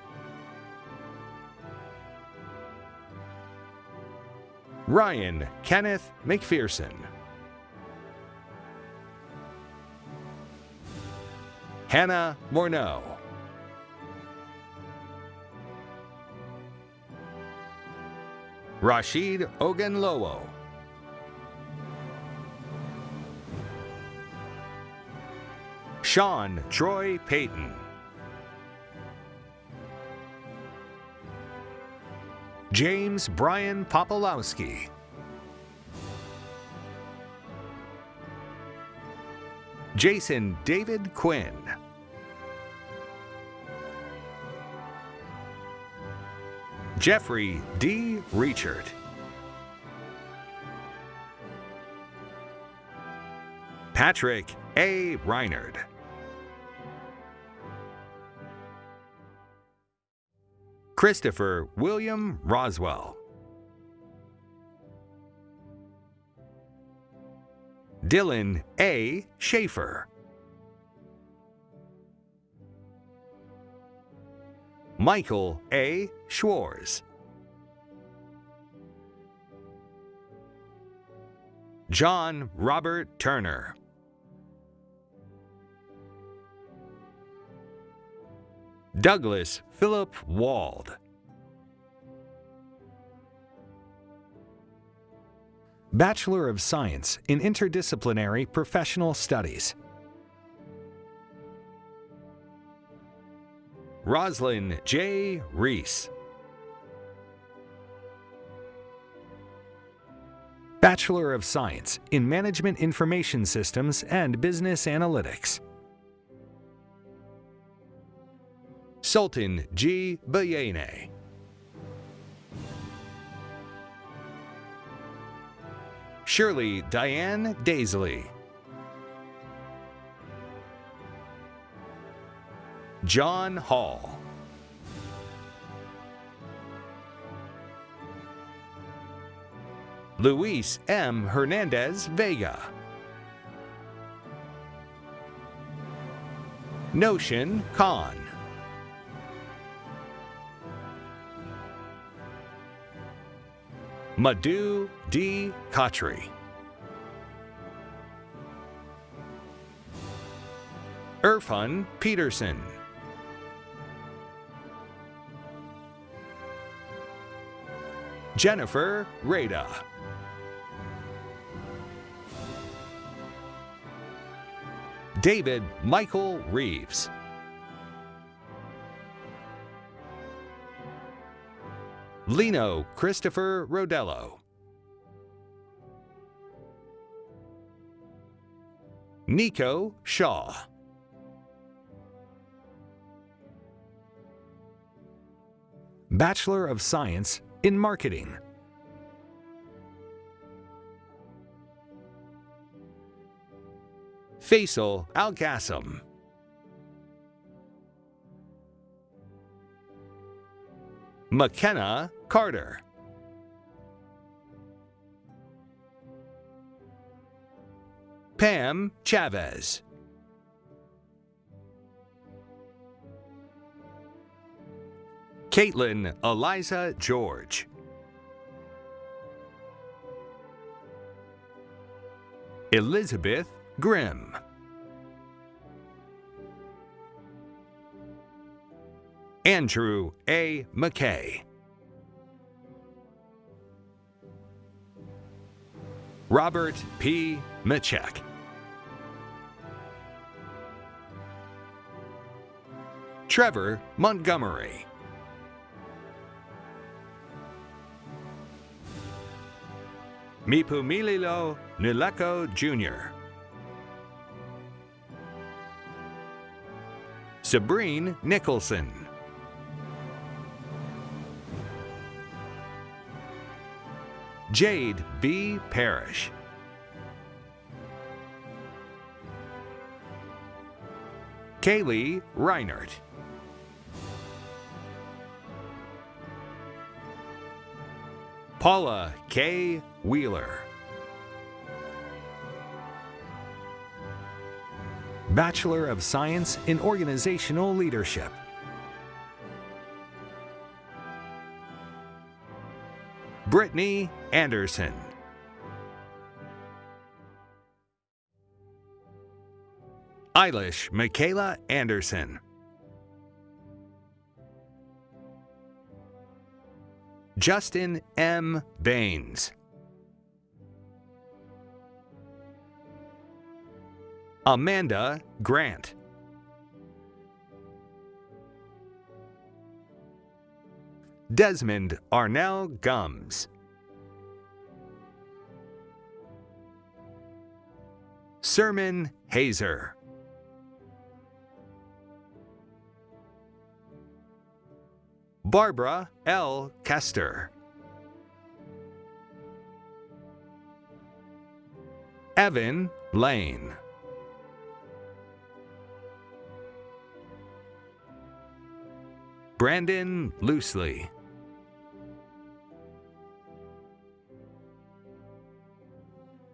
Ryan Kenneth McPherson. Hannah Morneau. Rashid Ogunlowo. Sean Troy Payton. James Brian Popolowski. Jason David Quinn. Jeffrey D. Reachert. Patrick A. Reinard. Christopher William Roswell. Dylan A. Schaefer. Michael A. Schwarz. John Robert Turner. Douglas Philip Wald. Bachelor of Science in Interdisciplinary Professional Studies. Roslyn J. Reese. Bachelor of Science in Management Information Systems and Business Analytics. Sultan G. Bayene. Shirley Diane Daisley. John Hall. Luis M. Hernandez Vega. Notion Khan. Madhu D. Khatri. Irfan Peterson. Jennifer Rada. David Michael Reeves. Lino Christopher Rodello. Nico Shaw. Bachelor of Science in Marketing. Faisal Al Qassam. McKenna Carter. Pam Chavez. Caitlin Eliza George. Elizabeth Grimm. Andrew A. McKay. Robert P. Michek. Trevor Montgomery. Mipumililo Nileko Jr. Sabrine Nicholson. Jade B. Parrish. Kaylee Reinert. Paula K. Wheeler. Bachelor of Science in Organizational Leadership. Brittany Anderson. Eilish Michaela Anderson. Justin M. Baines. Amanda Grant. Desmond Arnell Gums. Sermon Hazer. Barbara L. Kester. Evan Lane. Brandon Loosely.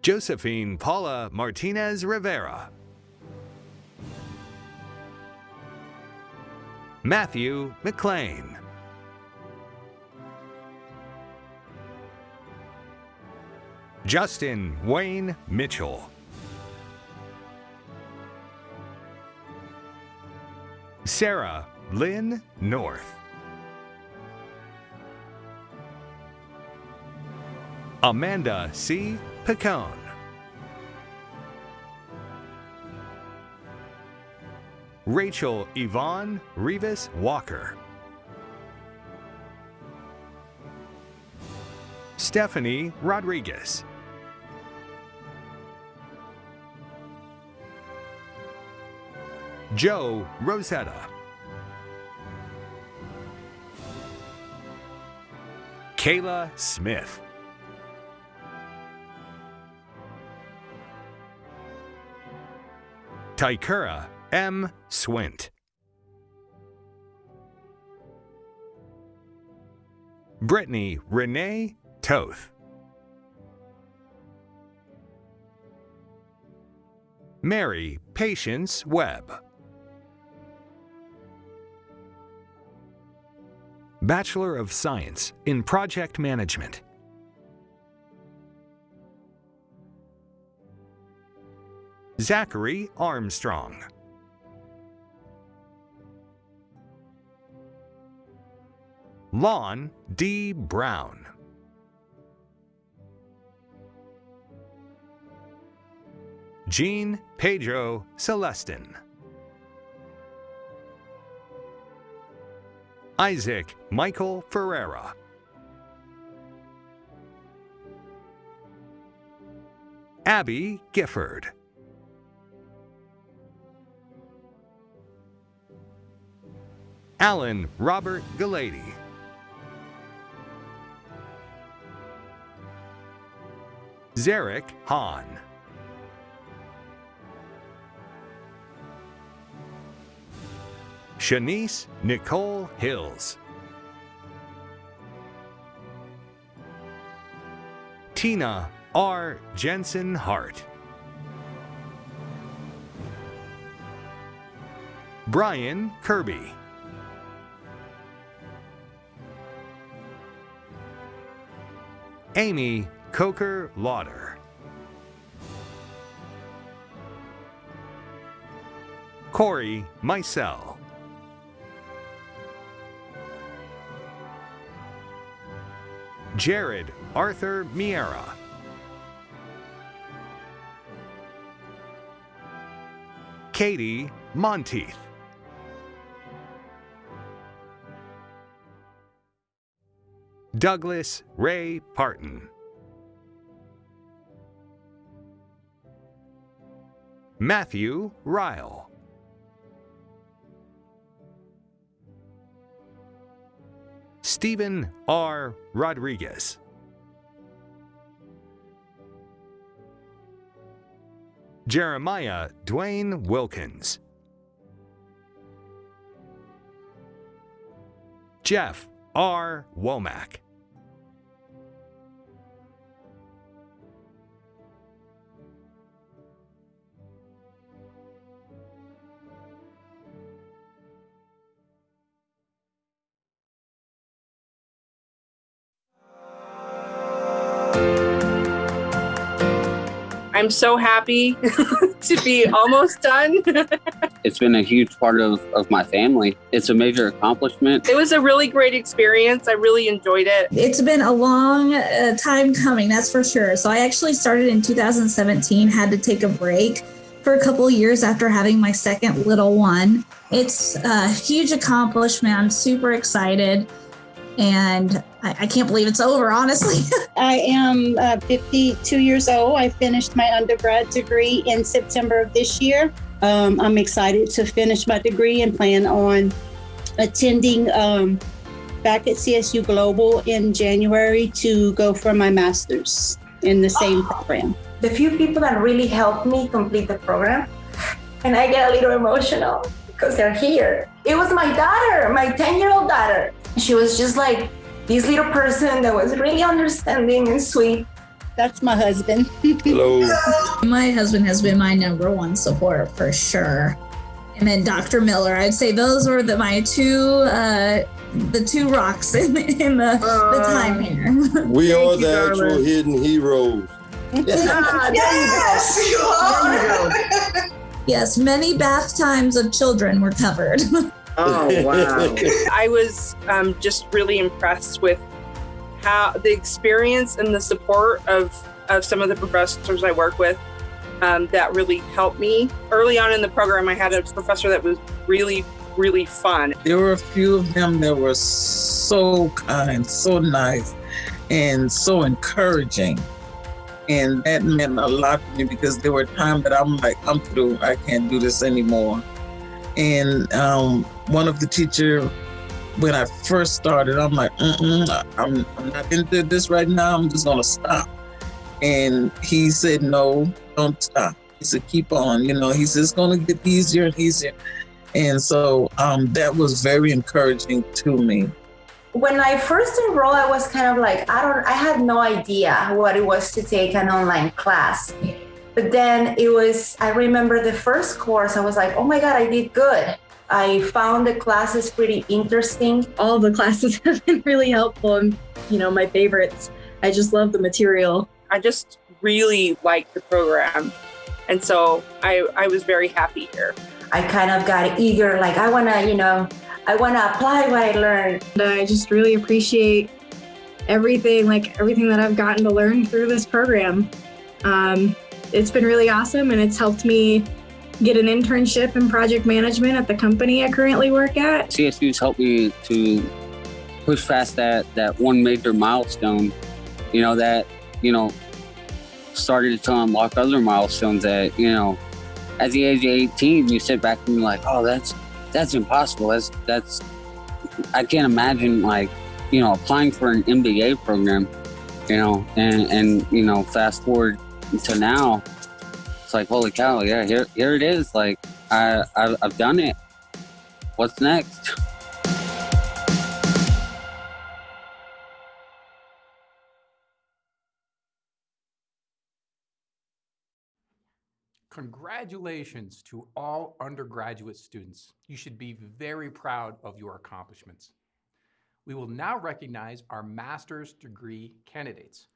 Josephine Paula Martinez Rivera. Matthew McLean. Justin Wayne Mitchell. Sarah Lynn North. Amanda C pecan. Rachel Yvonne Rivas Walker. Stephanie Rodriguez. Joe Rosetta. Kayla Smith. Tykura M. Swint. Brittany Renee Toth. Mary Patience Webb. Bachelor of Science in Project Management. Zachary Armstrong. Lon D. Brown. Jean Pedro Celestin. Isaac Michael Ferreira. Abby Gifford. Alan Robert Galady. Zarek Hahn. Shanice Nicole Hills. Tina R. Jensen Hart. Brian Kirby. Amy Coker Lauder. Corey Micel. Jared Arthur Miera. Katie Monteith. Douglas Ray Parton. Matthew Ryle. Stephen R. Rodriguez. Jeremiah Dwayne Wilkins. Jeff R. Womack. I'm so happy to be almost done. it's been a huge part of, of my family. It's a major accomplishment. It was a really great experience. I really enjoyed it. It's been a long uh, time coming, that's for sure. So I actually started in 2017, had to take a break for a couple years after having my second little one. It's a huge accomplishment. I'm super excited and I, I, can't believe it's over, honestly. I am uh, 52 years old. I finished my undergrad degree in September of this year. Um, I'm excited to finish my degree and plan on attending um, back at CSU Global in January to go for my master's in the same program. The few people that really helped me complete the program, and I get a little emotional because they're here. It was my daughter, my 10 year old daughter. She was just like this little person that was really understanding and sweet. That's my husband. Hello. my husband has been my number one support for sure. And then Dr. Miller, I'd say those were the, my two uh, the two rocks in, in the, uh, the time here. We are the you, actual hidden heroes. ah, yes, you are. Yes, many bath times of children were covered. Oh, wow. I was um, just really impressed with how the experience and the support of, of some of the professors I work with um, that really helped me. Early on in the program, I had a professor that was really, really fun. There were a few of them that were so kind, so nice, and so encouraging. And that meant a lot to me because there were times that I'm like, I'm through, I can't do this anymore And um, one of the teacher, when I first started, I'm like, I'm, I'm not into this right now. I'm just gonna stop. And he said, no, don't stop. He said, keep on. You know, he said, it's gonna get easier and easier. And so um, that was very encouraging to me. When I first enrolled, I was kind of like, I don't, I had no idea what it was to take an online class. But then it was, I remember the first course, I was like, oh my God, I did good. I found the classes pretty interesting. All the classes have been really helpful and, you know, my favorites. I just love the material. I just really liked the program. And so I, I was very happy here. I kind of got eager, like, I want to, you know, I want to apply what I learned. And I just really appreciate everything, like everything that I've gotten to learn through this program. Um, it's been really awesome and it's helped me get an internship in project management at the company I currently work at. CSU's helped me to push past that, that one major milestone, you know, that, you know, started to unlock other milestones that, you know, at the age of 18, you sit back and you're like, oh, that's, that's impossible. That's, that's, I can't imagine like, you know, applying for an MBA program, you know, and, and, you know, fast forward to now, it's like, holy cow, yeah, here, here it is. Like, I, I I've done it. What's next? Congratulations to all undergraduate students. You should be very proud of your accomplishments. We will now recognize our master's degree candidates.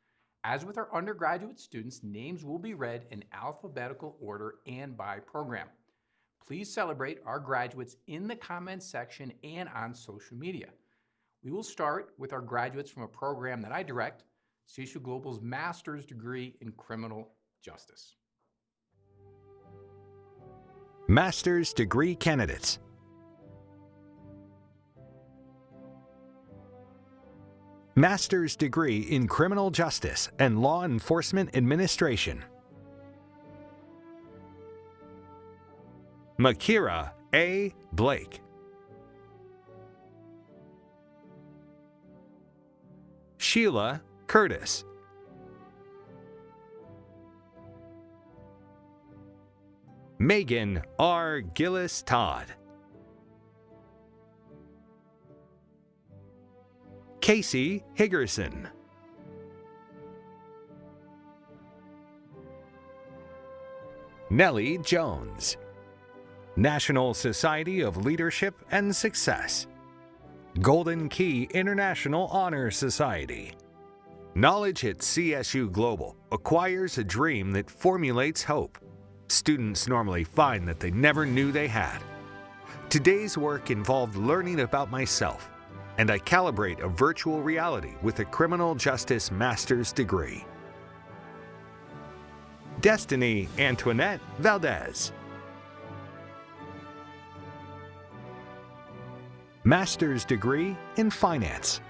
As with our undergraduate students, names will be read in alphabetical order and by program. Please celebrate our graduates in the comments section and on social media. We will start with our graduates from a program that I direct, CSU Global's master's degree in criminal justice. Master's degree candidates. Master's degree in criminal justice and law enforcement administration. Makira A. Blake. Sheila Curtis. Megan R. Gillis Todd. Casey Higgerson. Nellie Jones. National Society of Leadership and Success. Golden Key International Honor Society. Knowledge at CSU Global acquires a dream that formulates hope. Students normally find that they never knew they had. Today's work involved learning about myself, and I calibrate a virtual reality with a criminal justice master's degree. Destiny Antoinette Valdez. Master's degree in finance.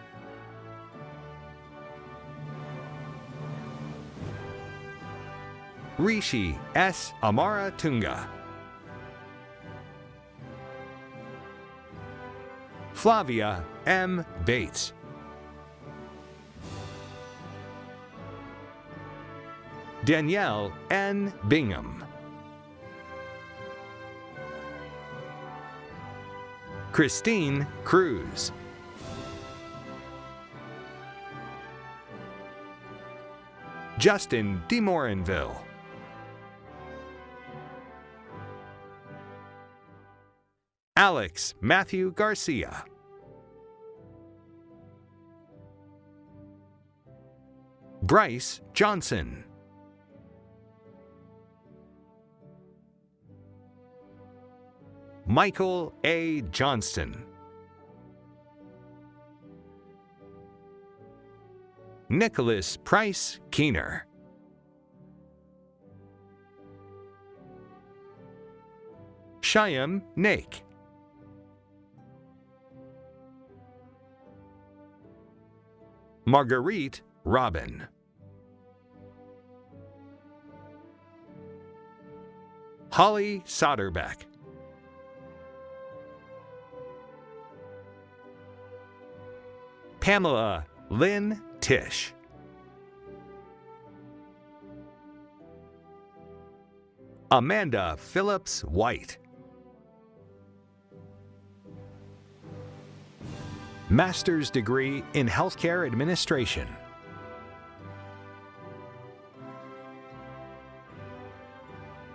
Rishi S. Amara Tunga. Flavia M. Bates. Danielle N. Bingham. Christine Cruz. Justin DeMorinville. Alex Matthew Garcia. Bryce Johnson. Michael A. Johnston. Nicholas Price Keener. Shyam Naik. Marguerite Robin. Holly Soderbeck. Pamela Lynn Tish. Amanda Phillips White. Master's degree in Healthcare Administration.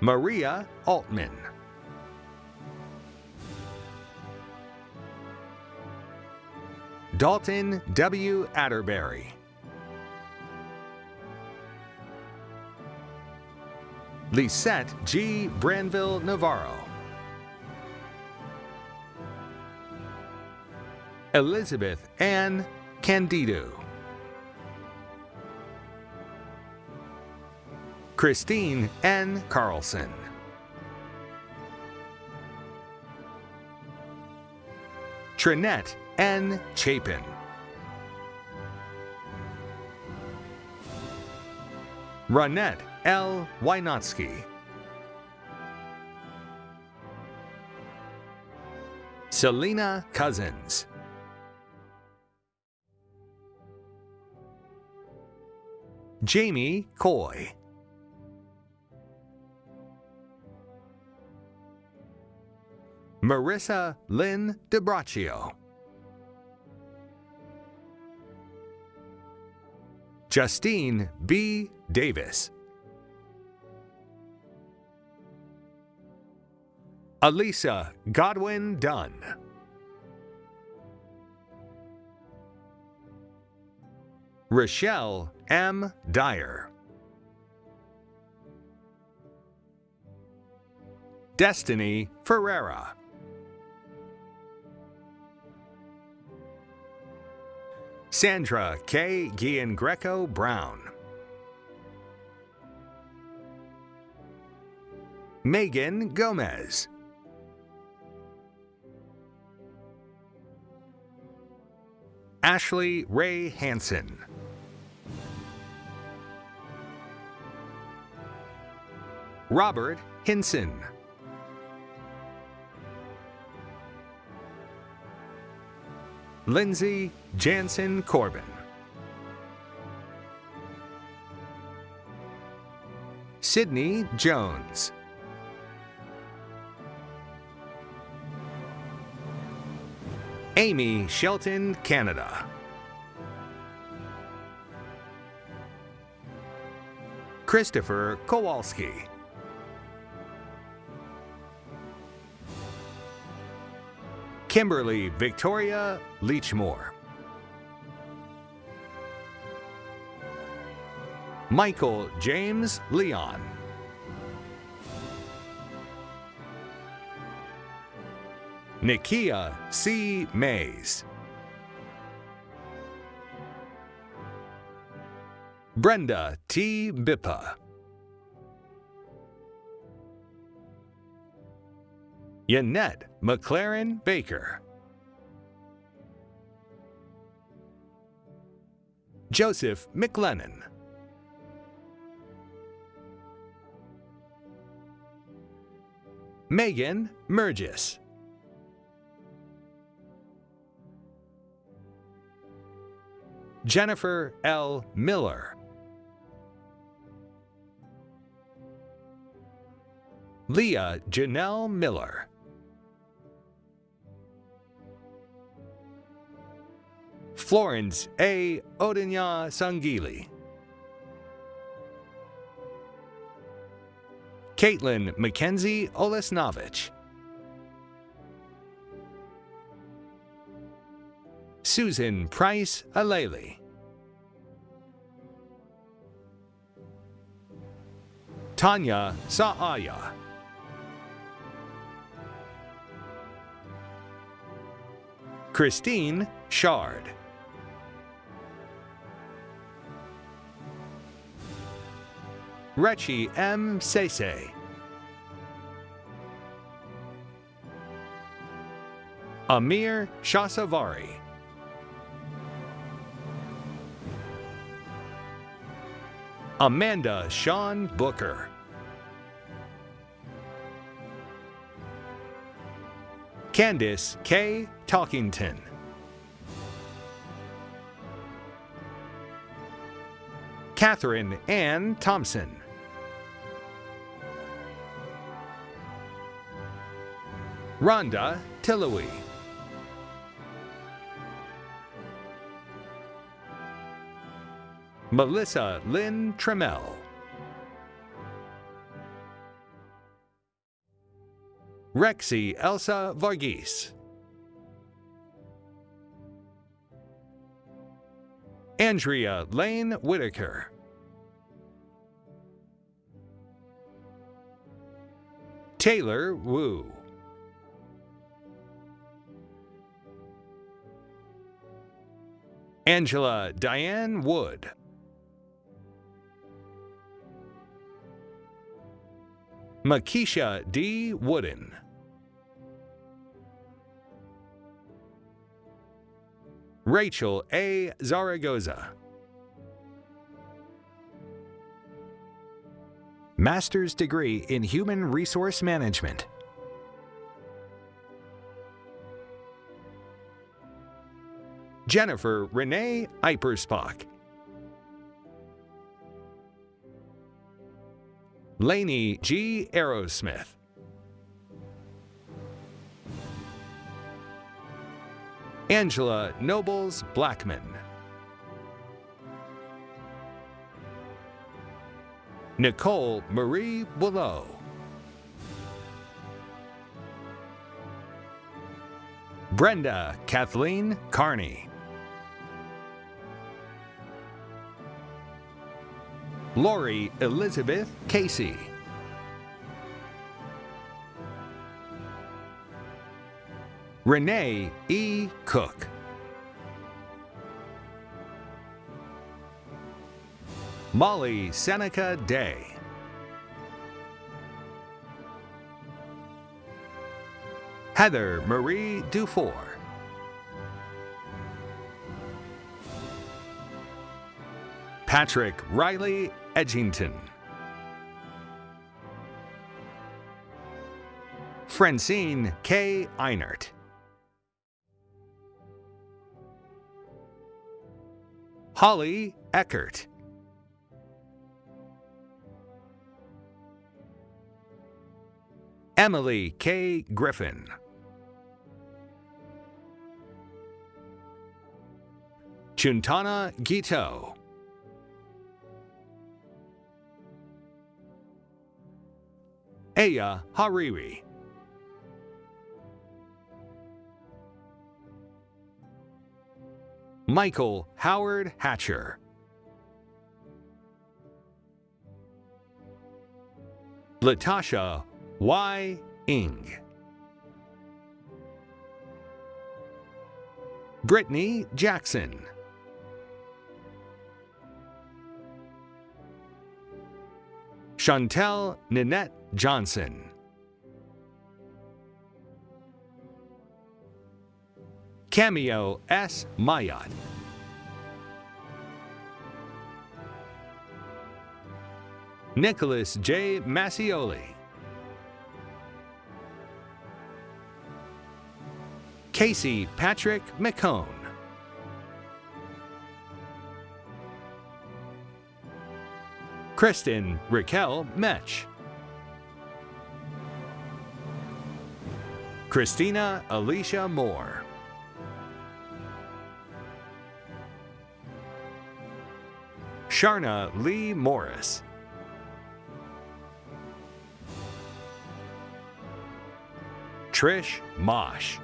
Maria Altman. Dalton W. Atterbury. Lisette G. Branville Navarro. Elizabeth Ann Candido. Christine N. Carlson. Trinette N. Chapin. Ronette L. Wynotsky. Selena Cousins. Jamie Coy. Marissa Lynn DeBraccio. Justine B. Davis. Elisa Godwin Dunn. Rochelle M. Dyer. Destiny Ferreira. Sandra K. Gian Greco Brown. Megan Gomez. Ashley Ray Hansen. Robert Hinson. Lindsay Jansen Corbin. Sydney Jones. Amy Shelton, Canada. Christopher Kowalski. Kimberly Victoria Leachmore. Michael James Leon. Nikia C. Mays. Brenda T. Bippa. Yannette McLaren Baker. Joseph McLennan. Megan Mergis. Jennifer L. Miller. Leah Janelle Miller. Florence A. Odinya Sangili. Caitlin Mackenzie Olesnovich. Susan Price Aleli. Tanya Saaya. Christine Shard. Rechi M. Sese. Amir Shasavari. Amanda Sean Booker. Candice K. Talkington. Catherine Ann Thompson. Rhonda Tillowee. Melissa Lynn Tremell. Rexy Elsa Varghese. Andrea Lane Whitaker. Taylor Wu. Angela Diane Wood. Makisha D. Wooden. Rachel A. Zaragoza. Master's degree in Human Resource Management. Jennifer Renee Iperspock. Laney G. Arrowsmith. Angela Nobles Blackman. Nicole Marie Boulot. Brenda Kathleen Carney. Lori Elizabeth Casey. Renee E. Cook. Molly Seneca Day. Heather Marie Dufour. Patrick Riley Edgington. Francine K. Einert. Holly Eckert. Emily K. Griffin. Chuntana Gito. Aya Hariri. Michael Howard Hatcher. Latasha Y. Ing. Brittany Jackson. Chantel Ninette Johnson. Cameo S. Mayat. Nicholas J. Massioli. Casey Patrick McCone. Kristen Raquel Metch. Christina Alicia Moore. Sharna Lee Morris. Trish Mosh.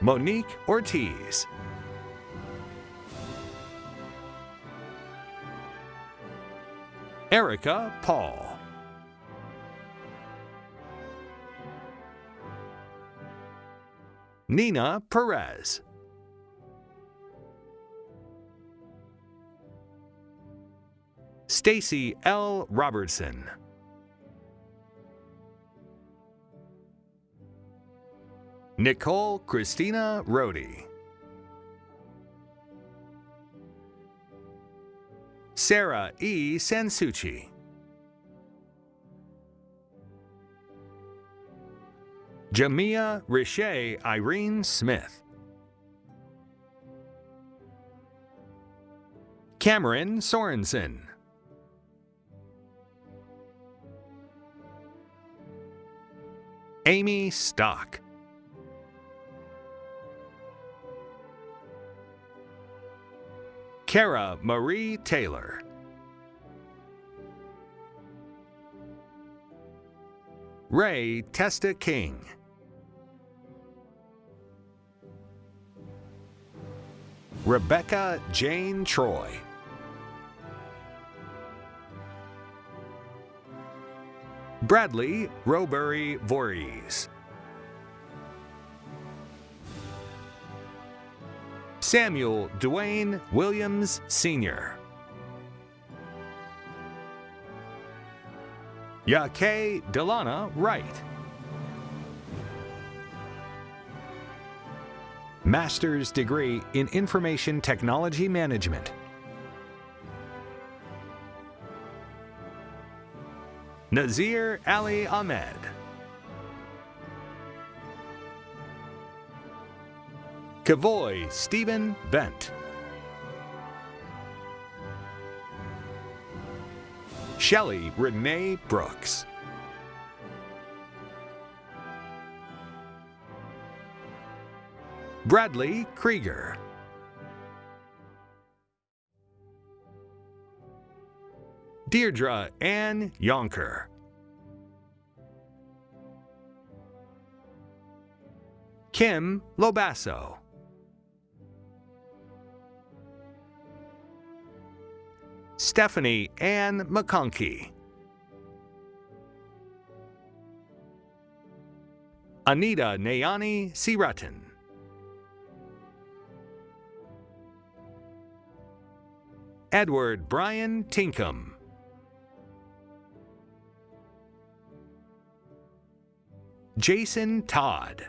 Monique Ortiz. Erica Paul. Nina Perez. Stacy L. Robertson. Nicole Christina Rohde. Sarah E. Sansucci. Jamia Riche Irene Smith. Cameron Sorensen. Amy Stock. Kara Marie Taylor. Ray Testa King. Rebecca Jane Troy. Bradley Robury Voorhees. Samuel Dwayne Williams Sr. Yake Delana Wright. Master's degree in Information Technology Management. Nazir Ali Ahmed. Kavoy Stephen Bent. Shelley Renee Brooks. Bradley Krieger. Deirdre Ann Yonker. Kim Lobasso. Stephanie Ann McConkey. Anita Nayani Siratin. Edward Brian Tinkham. Jason Todd.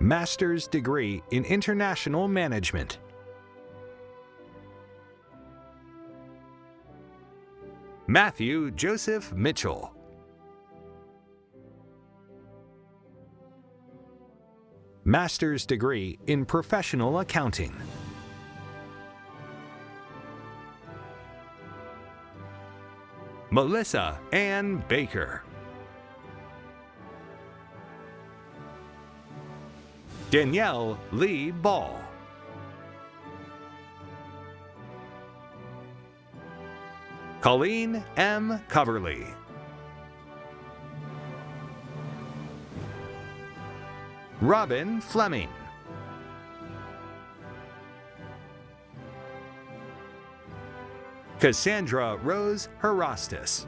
Master's degree in International Management. Matthew Joseph Mitchell. Master's degree in Professional Accounting. Melissa Ann Baker. Danielle Lee Ball. Colleen M. Coverly. Robin Fleming. Cassandra Rose Herostis.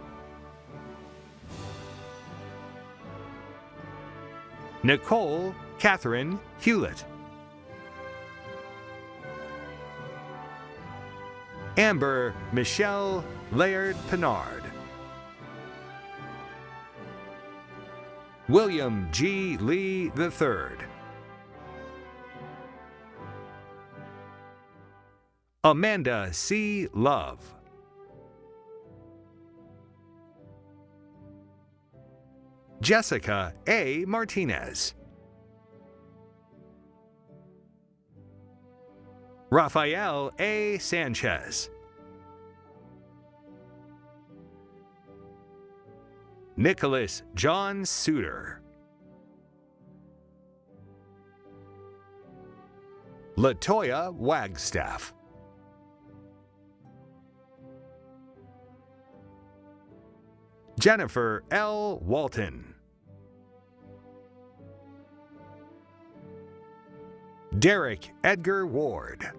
Nicole Catherine Hewlett. Amber Michelle Laird Pinard. William G. Lee III. Amanda C. Love. Jessica A. Martinez. Rafael A. Sanchez. Nicholas John Suter. Latoya Wagstaff. Jennifer L. Walton. Derek Edgar Ward.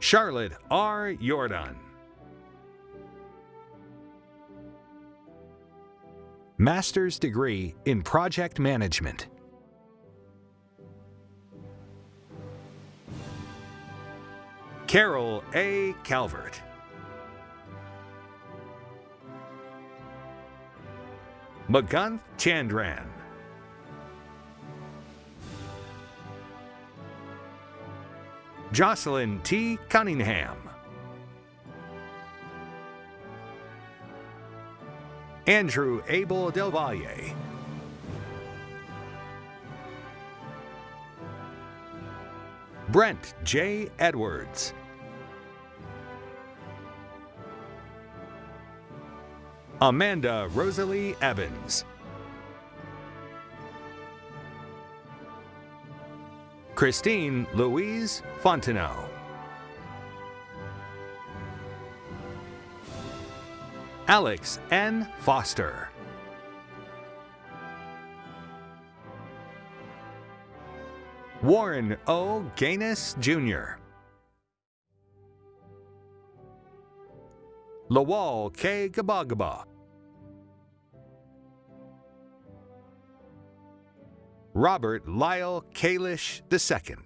Charlotte R. Jordan. Master's degree in Project Management. Carol A. Calvert. Magunth Chandran. Jocelyn T. Cunningham. Andrew Abel Del Valle. Brent J. Edwards. Amanda Rosalie Evans. Christine Louise Fontenot. Alex N. Foster. Warren O. Gaines Jr. Lawal K. Gabagaba. Robert Lyle Kalish II.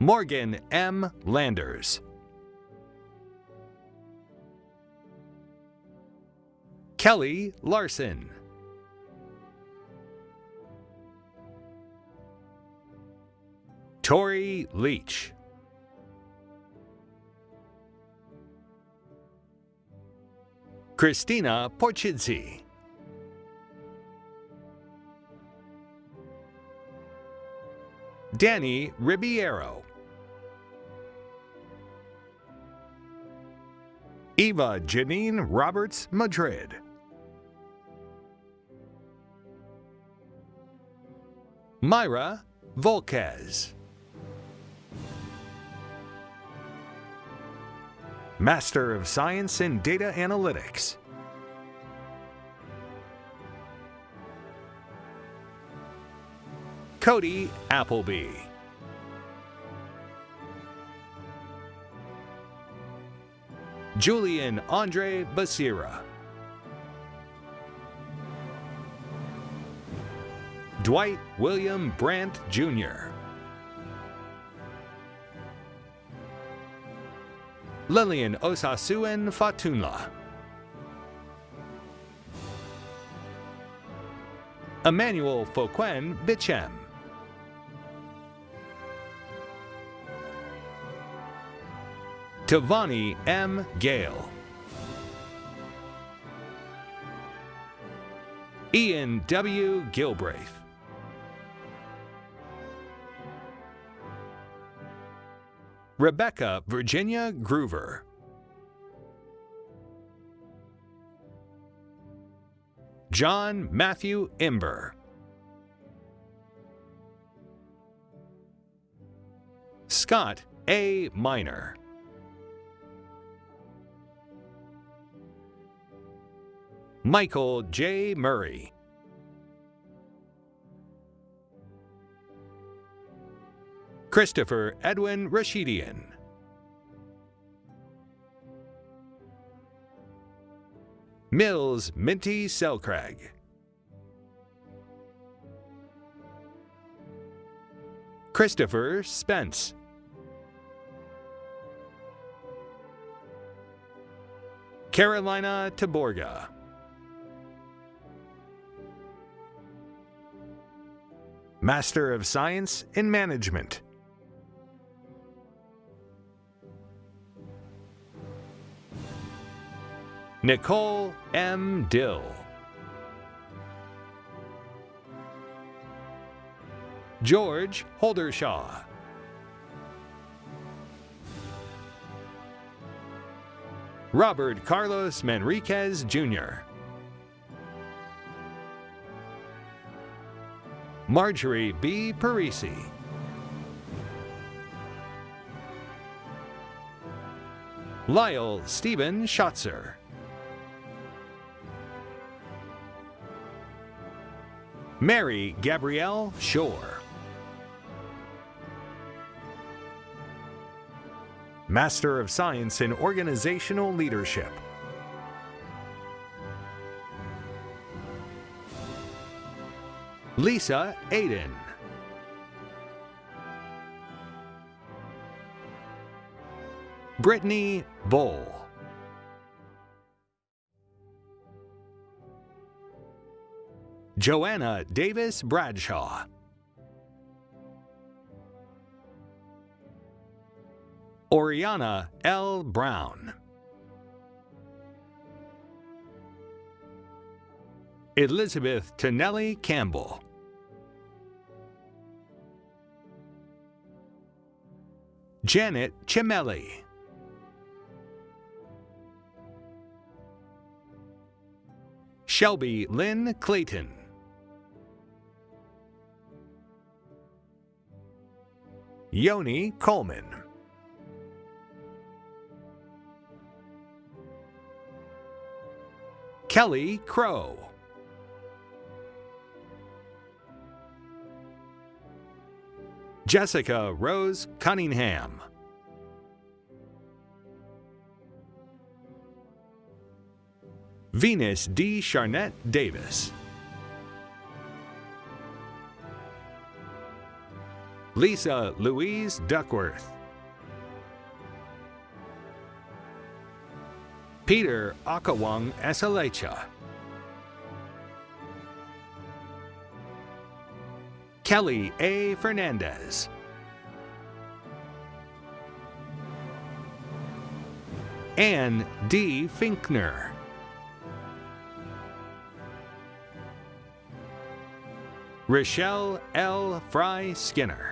Morgan M. Landers. Kelly Larson. Tori Leach. Christina Porchidzi. Danny Ribiero. Eva Janine Roberts Madrid. Myra Volquez. Master of Science in Data Analytics. Cody Appleby. Julian Andre Basira. Dwight William Brandt Jr. Lillian Osasuen Fatunla. Emmanuel Foquen Bichem. Tavani M. Gale. Ian W. Gilbraith. Rebecca Virginia Groover. John Matthew Imber. Scott A. Minor. Michael J. Murray. Christopher Edwin Rashidian. Mills Minty Selcrag. Christopher Spence. Carolina Taborga. Master of Science in Management. Nicole M. Dill. George Holdershaw. Robert Carlos Manriquez Jr. Marjorie B. Parisi. Lyle Stephen Schatzer. Mary Gabrielle Shore. Master of Science in Organizational Leadership. Lisa Aiden. Brittany Bowl. Joanna Davis Bradshaw. Oriana L. Brown. Elizabeth Tonelli Campbell. Janet Chimelli. Shelby Lynn Clayton. Yoni Coleman. Kelly Crow. Jessica Rose Cunningham. Venus D. Charnette Davis. Lisa Louise Duckworth. Peter Akawang Esalecha. Kelly A. Fernandez. Ann D. Finkner. Rochelle L. Fry Skinner.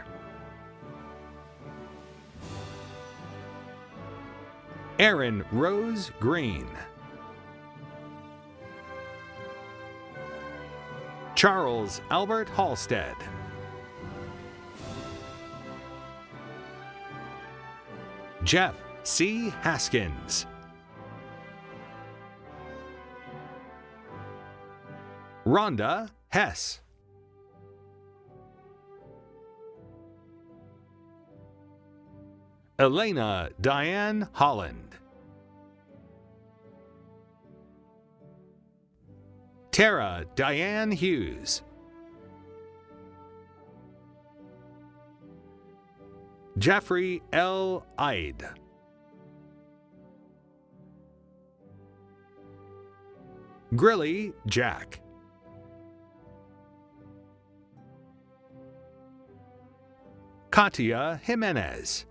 Aaron Rose Green. Charles Albert Halstead. Jeff C. Haskins. Rhonda Hess. Elena Diane Holland. Tara Diane Hughes. Jeffrey L. Ide. Grilly Jack. Katia Jimenez.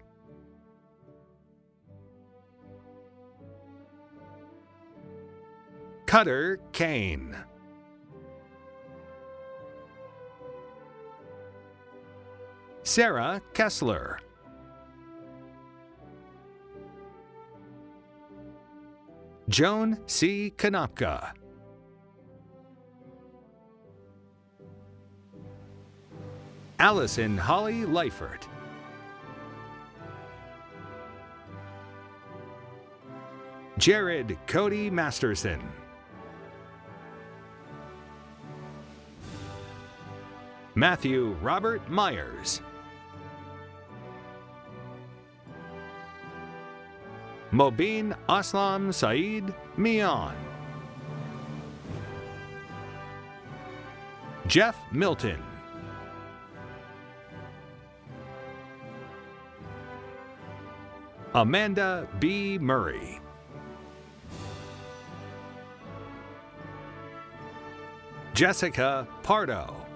Cutter Kane. Sarah Kessler. Joan C. Kanopka. Allison Holly Leifert. Jared Cody Masterson. Matthew Robert Myers. Mobeen Aslam Saeed Mian. Jeff Milton. Amanda B. Murray. Jessica Pardo.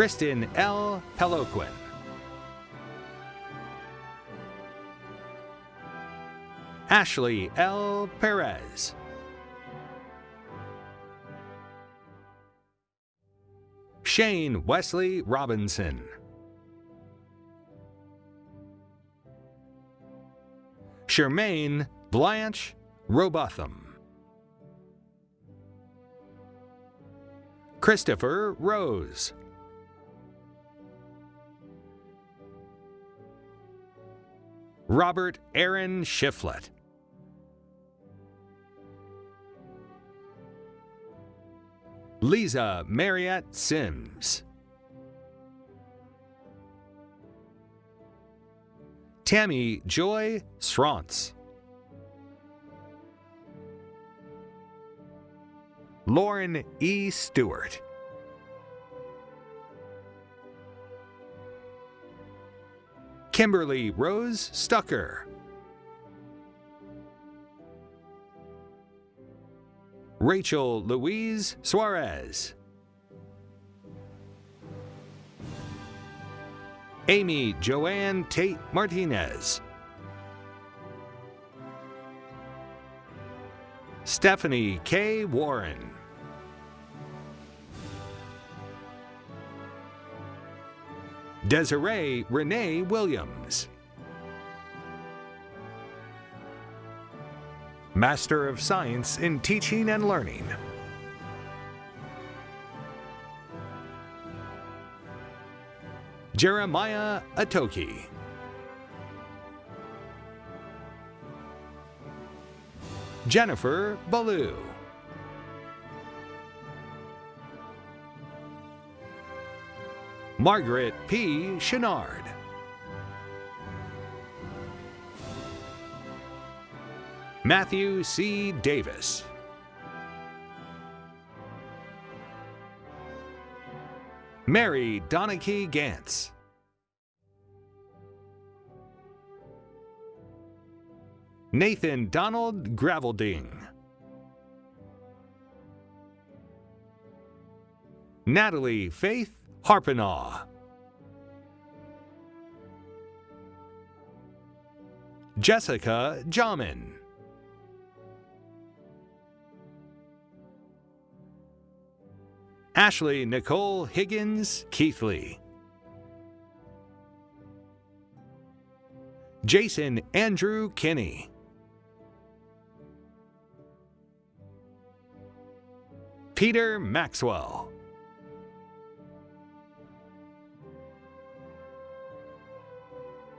Kristen L. Peloquin. Ashley L. Perez. Shane Wesley Robinson. Charmaine Blanche Robotham. Christopher Rose. Robert Aaron Shiflett. Lisa Marriott Sims. Tammy Joy Srantz. Lauren E. Stewart. Kimberly Rose Stucker. Rachel Louise Suarez. Amy Joanne Tate Martinez. Stephanie K. Warren. Desiree Renee Williams. Master of Science in Teaching and Learning. Jeremiah Atoki. Jennifer Ballou. Margaret P. Chenard. Matthew C. Davis. Mary Donachie Gantz. Nathan Donald Gravelding. Natalie Faith Harpenaw. Jessica Jamin. Ashley Nicole Higgins Keithley. Jason Andrew Kinney. Peter Maxwell.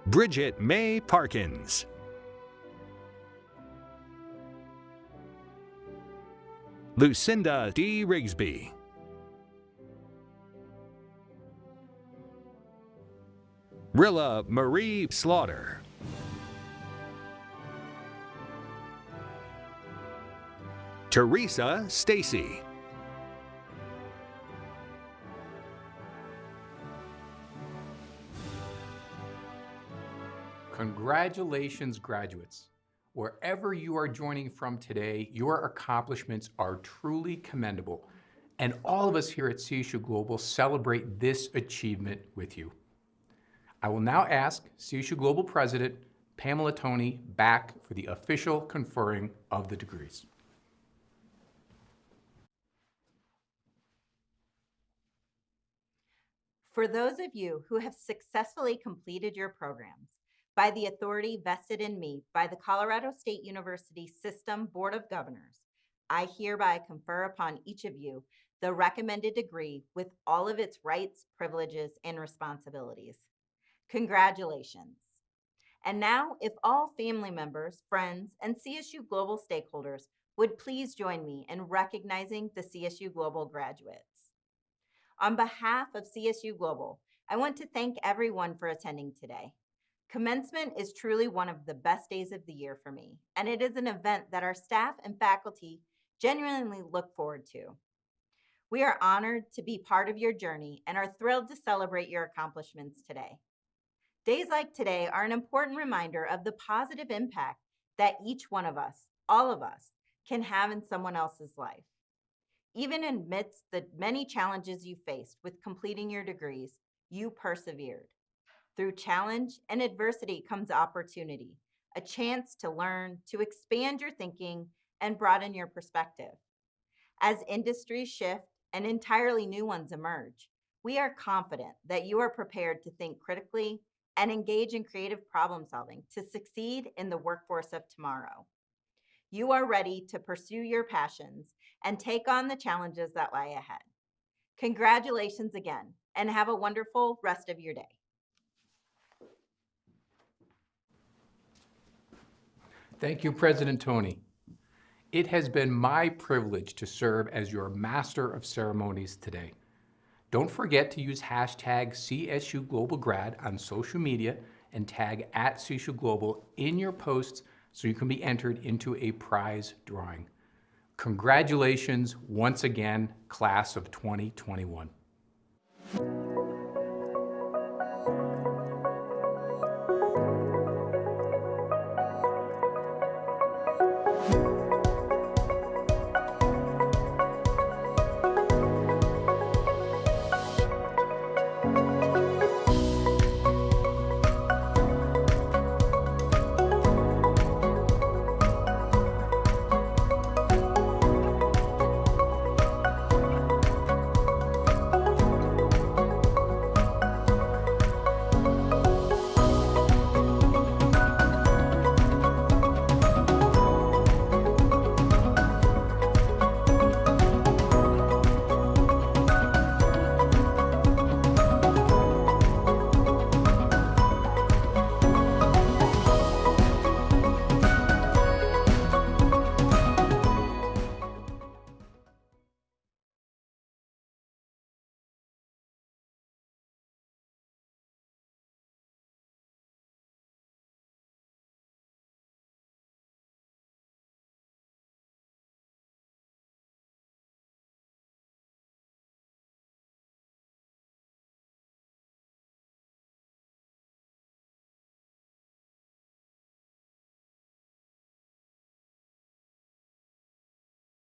Bridget May Parkins. Lucinda D. Rigsby. Rilla Marie Slaughter. Teresa Stacy. Congratulations, graduates. Wherever you are joining from today, your accomplishments are truly commendable. And all of us here at CSU Global celebrate this achievement with you. I will now ask CSU Global President Pamela Toney back for the official conferring of the degrees. For those of you who have successfully completed your programs by the authority vested in me by the Colorado State University System Board of Governors, I hereby confer upon each of you the recommended degree with all of its rights, privileges, and responsibilities. Congratulations. And now, if all family members, friends, and CSU Global stakeholders would please join me in recognizing the CSU Global graduates. On behalf of CSU Global, I want to thank everyone for attending today. Commencement is truly one of the best days of the year for me, and it is an event that our staff and faculty genuinely look forward to. We are honored to be part of your journey and are thrilled to celebrate your accomplishments today. Days like today are an important reminder of the positive impact that each one of us, all of us, can have in someone else's life. Even amidst the many challenges you faced with completing your degrees, you persevered. Through challenge and adversity comes opportunity, a chance to learn, to expand your thinking, and broaden your perspective. As industries shift and entirely new ones emerge, we are confident that you are prepared to think critically and engage in creative problem solving to succeed in the workforce of tomorrow. You are ready to pursue your passions and take on the challenges that lie ahead. Congratulations again, and have a wonderful rest of your day. Thank you, President Toney. It has been my privilege to serve as your Master of Ceremonies today. Don't forget to use hashtag CSU Global Grad on social media and tag at CSU Global in your posts so you can be entered into a prize drawing. Congratulations once again, class of 2021.